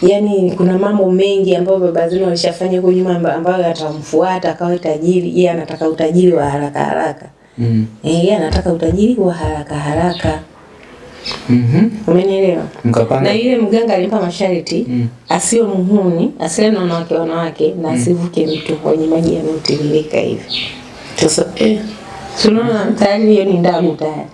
yani kuna mambo mengi ambayo baba zenu walishafanya huko nyuma ambayo atamfuata akawa tajiri. Yeye anataka utajiri wa haraka haraka. Mm. Eh, yeye anataka utajiri wa haraka haraka. Mhm. Umenielewa? Na yule mganga alimpa masharti Mm. asiwe muhuni, asiwe na wanawake wanawake na asivuke mtu kwenye maji yanayotiririka hivi. Sasa eh, tunaona tayari hiyo ni ndagu tayari.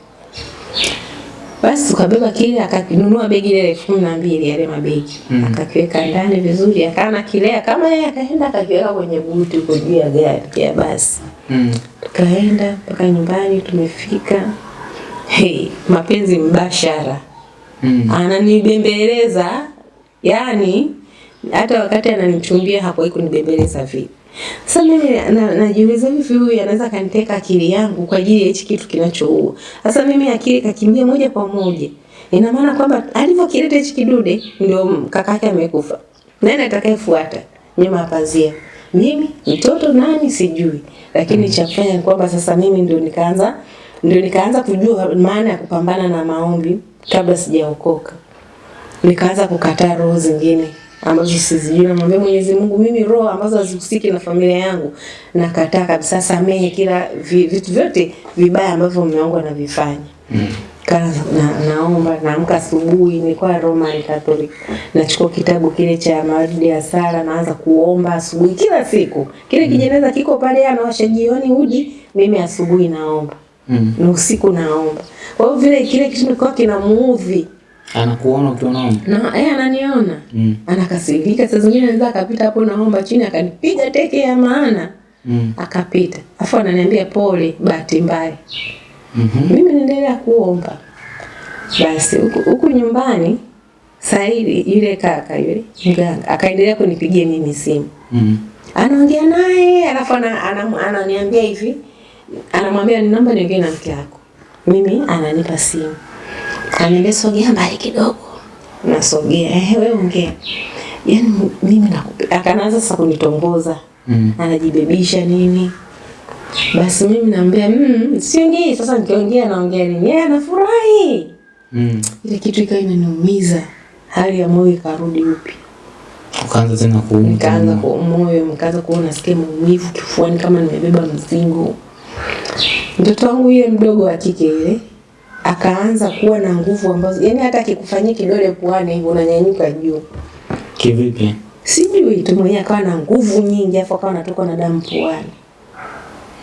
Basi tukabeba kile akanunua begi ile elfu kumi na mbili yale mabegi Mm. akakiweka ndani vizuri, akana kilea kama yeye akaenda akakiweka kwenye buti huko juu ya gari ya basi. Mm. Tukaenda mpaka nyumbani, tumefika. Hey, mapenzi mbashara Mm. ananibembeleza yani hata wakati ananichumbia hakuwahi kunibembeleza vipi. Sasa mimi najiuliza na- na, hivi huyu anaweza kaniteka akili yangu kwa ajili ya hichi kitu kinachoua. Sasa mimi akili kakimbia moja kwa moja. Ina maana kwamba alivyokileta hichi kidude ndio kaka yake amekufa. Nani atakayefuata nyuma ya pazia? Mimi mtoto nani sijui. Lakini cha kufanya ni kwamba sasa mimi ndio nikaanza ndio nikaanza kujua maana ya kupambana na maombi kabla sijaokoka nikaanza kukataa roho zingine ambazo sizijui. Namwambia Mwenyezi Mungu, mimi roho ambazo hazihusiki na familia yangu nakataa kabisa, samehe kila vi, vitu vyote vibaya ambavyo mume wangu anavifanya. Mm. Kana, na, naomba naamka asubuhi, nilikuwa Roman Catholic, nachukua kitabu kile cha mawaridi ya sala, naanza kuomba asubuhi kila siku. Kile kijeneza kiko pale, anawasha jioni uji, mimi asubuhi naomba Mm. na usiku naomba. Kwa hiyo vile kile kitu kilikuwa kinamuudhi Anakuona naomba. na eh, ananiona Mm. anakasirika. Saa zingine anaweza akapita hapo naomba chini akanipiga teke ya maana Mm. akapita, afu ananiambia pole, bahati mbaya. Mhm. Mimi naendelea kuomba. Basi huku nyumbani Saidi yule kaka yule mganga akaendelea kunipigia mimi simu, Mm. anaongea naye alafu ana- ana- ananiambia hivi, anamwambia ninaomba niongee na mke wako. Mimi ananipa simu, ananiambia sogea mbali kidogo, nasogea, eh, wewe ongea. Yaani mimi nakupenda. Akaanza sasa kunitongoza, Mm. anajibebisha nini. Basi mimi naambia mm, siongei. Sasa nikiongea naongea nini? Yeye anafurahi. Mm. Ile kitu ikawa inaniumiza, hali ya moyo ikarudi upya. Ukaanza tena kuumwa. Nikaanza kuumwa, nikaanza kuona nasikia maumivu kifuani kama nimebeba mzigo. Mtoto wangu yule mdogo wa kike yule akaanza kuwa na nguvu ambazo yani hata akikufanyia kidole puani hivyo unanyanyuka juu. Kivipi? Sijui tu mwenyewe akawa na nguvu nyingi afu akawa anatoka na damu puani.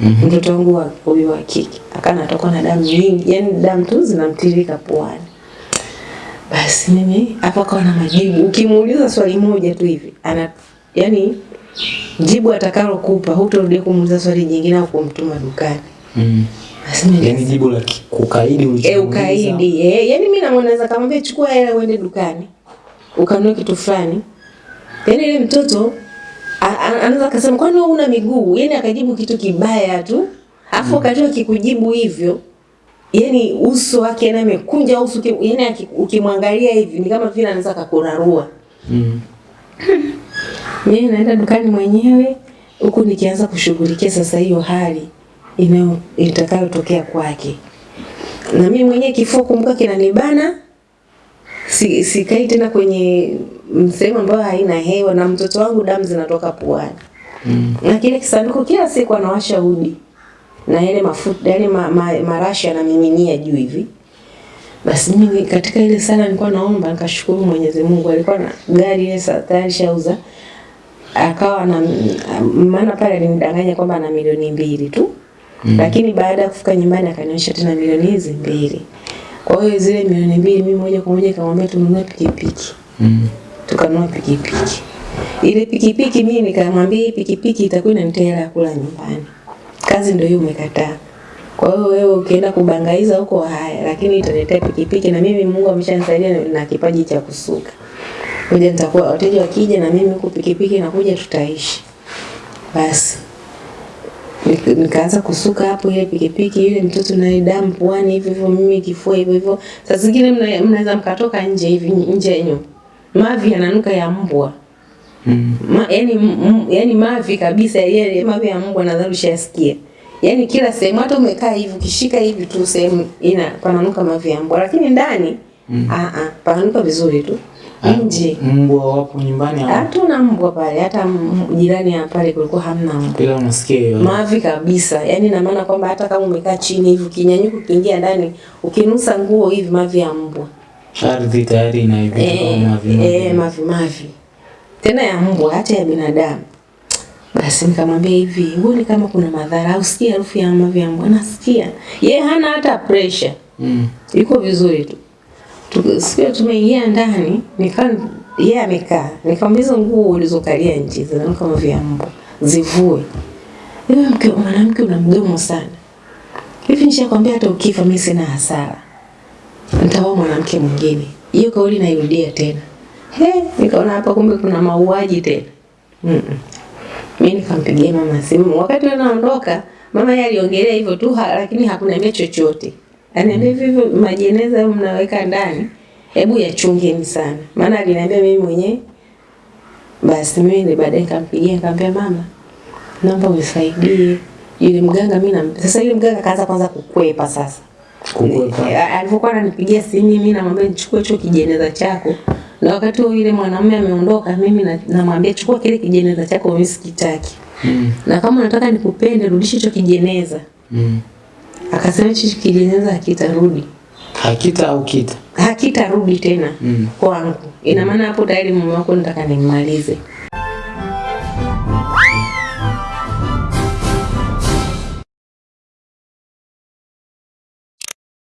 Mhm. Mtoto wangu wa huyu wa kike akawa anatoka na damu nyingi, yani damu tu zinamtirika puani. Basi mimi hapo akawa na majibu. Ukimuuliza swali moja tu hivi, ana yani jibu atakalokupa hutorudia kumuuliza swali jingine au kumtuma dukani. Mm. Mimi Yaani jibu la kukaidi ulichomuuliza. Eh, ukaidi. Eh, yani mimi naona naweza kamwambia chukua hela uende dukani. Ukanunue kitu fulani. Yaani ile mtoto anaweza akasema kwani wewe una miguu? Yaani akajibu kitu kibaya tu. Afu wakati akikujibu hivyo yani uso wake na amekunja uso yani ukimwangalia hivi ni kama vile anaweza kakurarua. Mm. Mimi naenda dukani mwenyewe huku nikianza kushughulikia sasa hiyo hali itakayotokea kwake. Na mimi mwenyewe kifua kumbuka kinanibana, si, sikai tena kwenye sehemu ambayo haina hewa, na mtoto wangu damu zinatoka puani Mm. na kile kisanduku kila siku anawasha udi na yale mafuta yale ma, ma, marashi yanamiminia juu hivi. Basi mimi katika ile sala nilikuwa naomba nikashukuru Mwenyezi Mungu, alikuwa na gari ile satani tayari shauza, akawa na maana pale alinidanganya kwamba ana milioni mbili tu mm. Lakini baada ya kufika nyumbani akanionyesha tena milioni hizi mbili. Kwa hiyo zile milioni mbili mimi moja kwa moja nikamwambia tununue pikipiki Mm. tukanunua pikipiki. Ile pikipiki mimi nikamwambia hii pikipiki itakuwa inanitea hela ya kula nyumbani. Kazi ndio hiyo umekataa. Kwa hiyo wewe ukienda kubangaiza huko haya, lakini italetea pikipiki na mimi Mungu ameshanisaidia na- na kipaji cha kusuka. Kuja nitakuwa wateja wakija na mimi huko pikipiki nakuja tutaishi. Basi nikaanza kusuka hapo ile pikipiki ile mtoto naye damu puani hivyo hivyo mimi kifua hivyo hivyo. Saa zingine mnaweza mkatoka nje hivi nje yenu mavi yananuka ya mbwa. Mm. Ma, yani, m, yani mavi kabisa yale mavi ya mbwa nadhani ushasikia yani kila sehemu hata umekaa hivi ukishika hivi tu sehemu ina pananuka mavi ya mbwa. Lakini ndani mm. a a pananuka vizuri tu nje. Mbwa wapo nyumbani hatuna mbwa pale hata jirani ya pale kulikuwa hamna mbwa. Ila unasikia hiyo? Mavi kabisa yani na maana kwamba hata kama umekaa chini hivi ukinyanyuka ukiingia ndani ukinusa nguo hivi mavi ya mbwa. Ardhi tayari ina hivi eh, kama mavi eh, mavi. mavi tena ya mbwa hata ya binadamu. Basi nikamwambia hivi huoni kama kuna madhara au sikia harufu ya mavi ya mbwa? Nasikia. Yeye hana hata pressure. Mm. yuko vizuri Tu- siku tumeingia ndani nika yeye amekaa. Nikamuuliza nguo ulizokalia nje zinanuka kama vya mbwa zivue. Wewe mke mwanamke una mdomo sana. Hivi nishakwambia hata ukifa mimi sina hasara. Nitaoa mwanamke mwingine. Hiyo kauli nairudia tena. He nikaona hapa kumbe kuna mauaji tena. Mm -mm. mimi nikampigia mama simu. Wakati anaondoka, naondoka mama yeye aliongelea hivyo tu lakini hakuniambia chochote Aniambia hivyo majeneza hayo mnaweka ndani, hebu yachungeni sana. Maana aliniambia mimi mwenyewe. Basi mimi ni baadaye nikampigia nikamwambia mama, naomba unisaidie. Yule mganga mimi na sasa yule mganga kaanza kwanza kukwepa sasa. Kukwepa. Eh, Alivyokuwa ananipigia simu mimi namwambia nichukue hicho kijeneza chako. Na wakati huo yule mwanamume ameondoka, mimi na- namwambia chukua kile kijeneza chako mimi sikitaki. Mm. Na kama unataka nikupende rudisha hicho kijeneza. Mm. Akasema hichi kijeneza hakitarudi. Hakita au kita? hakitarudi tena Mm. kwangu. Ina maana hapo tayari mume wako nataka nimmalize.